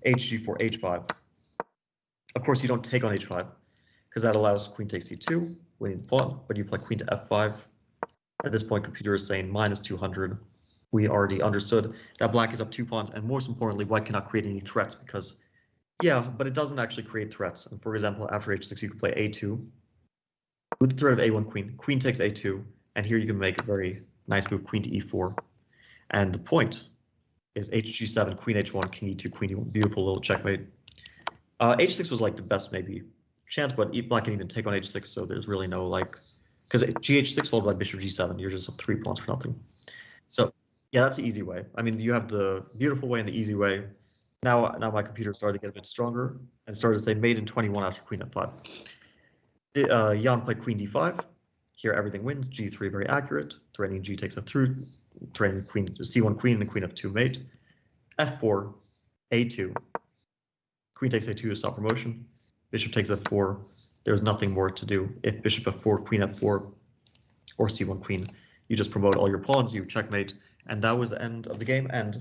h, g4, h5. Of course, you don't take on h5 because that allows queen takes c2, the pawn, but you play queen to f5. At this point, computer is saying minus 200. We already understood that black is up two pawns, and most importantly, white cannot create any threats because yeah, but it doesn't actually create threats. And for example, after h6, you could play a2 with the threat of a1 queen. Queen takes a2, and here you can make a very nice move, queen to e4. And the point is hg7, queen h1, king e2, queen e1. Beautiful little checkmate. Uh, h6 was like the best maybe chance, but black can even take on h6, so there's really no like, because gh6 followed by bishop g7, you're just up three pawns for nothing. So yeah, that's the easy way. I mean, you have the beautiful way and the easy way. Now, now my computer started to get a bit stronger and started to say made in 21 after queen f5. Uh, Jan played queen d5. Here everything wins. g3 very accurate. Threatening g takes f3. Threatening queen c1 queen and queen f2 mate. f4, a2. Queen takes a2 to stop promotion. Bishop takes f4. There's nothing more to do. If bishop f4, queen f4, or c1 queen, you just promote all your pawns, you checkmate, and that was the end of the game. And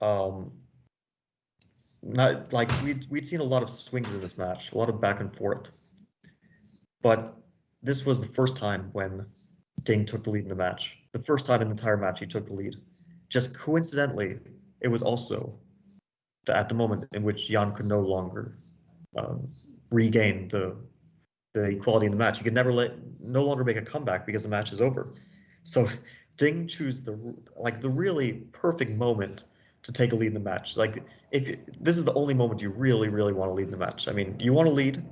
um, not like we'd we'd seen a lot of swings in this match, a lot of back and forth. But this was the first time when Ding took the lead in the match. The first time in the entire match he took the lead. Just coincidentally, it was also the, at the moment in which Jan could no longer um, regain the the equality in the match. You can never let no longer make a comeback because the match is over. So Ding choose the like the really perfect moment to take a lead in the match. Like if this is the only moment you really, really want to lead in the match. I mean, you want to lead,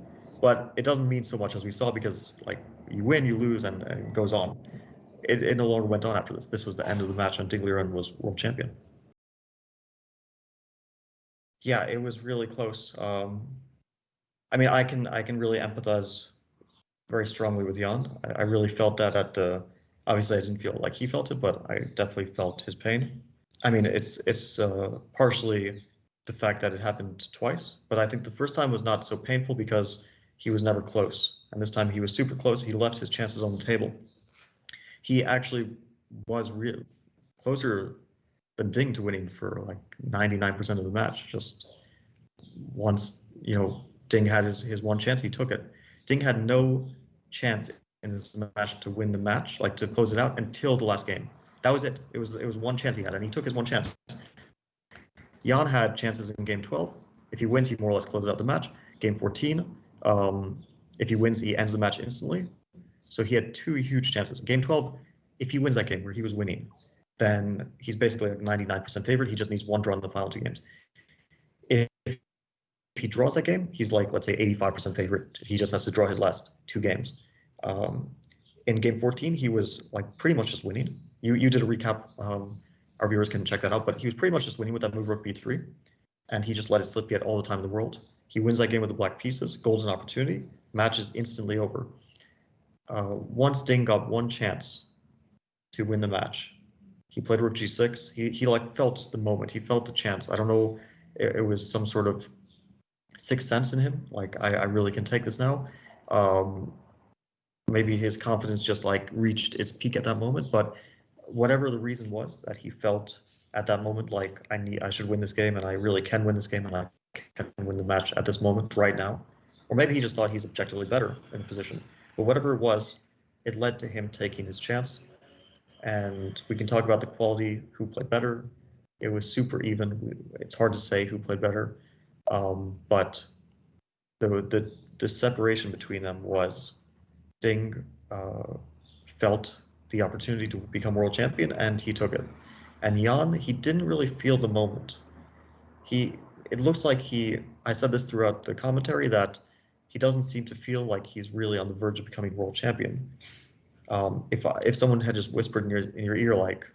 but it doesn't mean so much as we saw because like you win, you lose, and, and it goes on. It, it no longer went on after this. This was the end of the match, and Ding Liren was world champion. Yeah, it was really close. Um, I mean, I can I can really empathize very strongly with Jan. I, I really felt that at the. Obviously, I didn't feel like he felt it, but I definitely felt his pain. I mean, it's it's uh, partially the fact that it happened twice, but I think the first time was not so painful because he was never close, and this time he was super close. He left his chances on the table. He actually was real closer than Ding to winning for like 99% of the match. Just once, you know, Ding had his, his one chance, he took it. Ding had no chance in this match to win the match, like to close it out until the last game. That was it. It was it was one chance he had, and he took his one chance. Jan had chances in game 12. If he wins, he more or less closes out the match. Game 14, um, if he wins, he ends the match instantly. So he had two huge chances. Game 12, if he wins that game where he was winning, then he's basically like 99% favorite. He just needs one draw in the final two games. If, if he draws that game, he's like, let's say 85% favorite. He just has to draw his last two games. Um, in game 14, he was like pretty much just winning. You you did a recap. Um, our viewers can check that out, but he was pretty much just winning with that move rook b3, and he just let it slip. He had all the time in the world. He wins that game with the black pieces, golden opportunity, match is instantly over. Uh, once Ding got one chance to win the match, he played rook g6. He he like felt the moment. He felt the chance. I don't know. It, it was some sort of sixth sense in him. Like I, I really can take this now. Um, maybe his confidence just like reached its peak at that moment. But whatever the reason was that he felt at that moment, like I need, I should win this game, and I really can win this game, and I can win the match at this moment right now. Or maybe he just thought he's objectively better in the position. But whatever it was, it led to him taking his chance. And we can talk about the quality, who played better. It was super even. It's hard to say who played better, um, but the the the separation between them was Ding uh, felt the opportunity to become world champion and he took it. And Jan, he didn't really feel the moment. He, it looks like he, I said this throughout the commentary that he doesn't seem to feel like he's really on the verge of becoming world champion. Um, if if someone had just whispered in your in your ear like,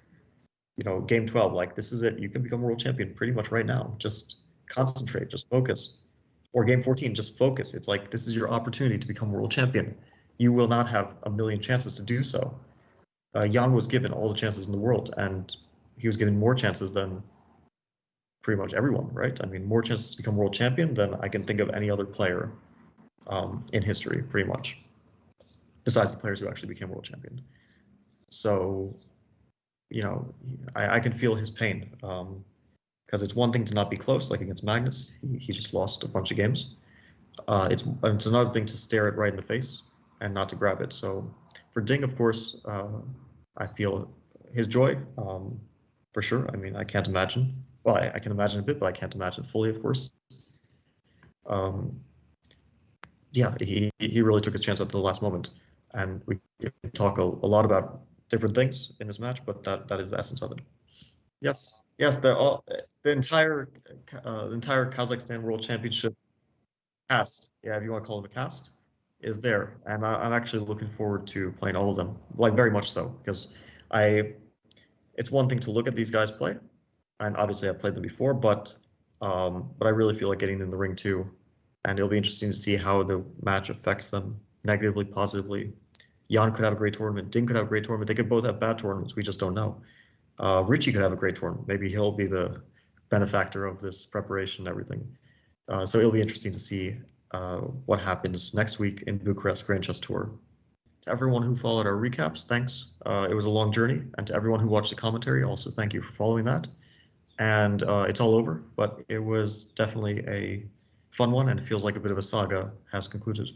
you know, game 12, like this is it, you can become world champion pretty much right now. Just concentrate, just focus. Or game 14, just focus. It's like this is your opportunity to become world champion you will not have a million chances to do so. Uh, Jan was given all the chances in the world, and he was given more chances than pretty much everyone, right? I mean, more chances to become world champion than I can think of any other player um, in history, pretty much, besides the players who actually became world champion. So, you know, I, I can feel his pain because it's one thing to not be close, like against Magnus. He, he just lost a bunch of games. Uh, it's it's another thing to stare it right in the face and not to grab it. So for Ding, of course, uh, I feel his joy um, for sure. I mean, I can't imagine. Well, I, I, can imagine a bit, but I can't imagine fully, of course. Um, yeah, he he really took his chance at the last moment, and we talk a, a lot about different things in this match, but that that is the essence of it. Yes, yes, the all, the entire uh, the entire Kazakhstan World Championship cast. Yeah, if you want to call it a cast is there, and I, am actually looking forward to playing all of them, like very much so, because I, it's one thing to look at these guys play, and obviously I've played them before, but um, but I really feel like getting in the ring too, and it'll be interesting to see how the match affects them negatively, positively. Jan could have a great tournament. Ding could have a great tournament. They could both have bad tournaments. We just don't know. Uh, Richie could have a great tournament. Maybe he'll be the benefactor of this preparation and everything. Uh, so it'll be interesting to see uh, what happens next week in Bucharest Grand Chess Tour. To everyone who followed our recaps, thanks. Uh, it was a long journey. And to everyone who watched the commentary, also thank you for following that. And uh, it's all over, but it was definitely a fun one and it feels like a bit of a saga has concluded.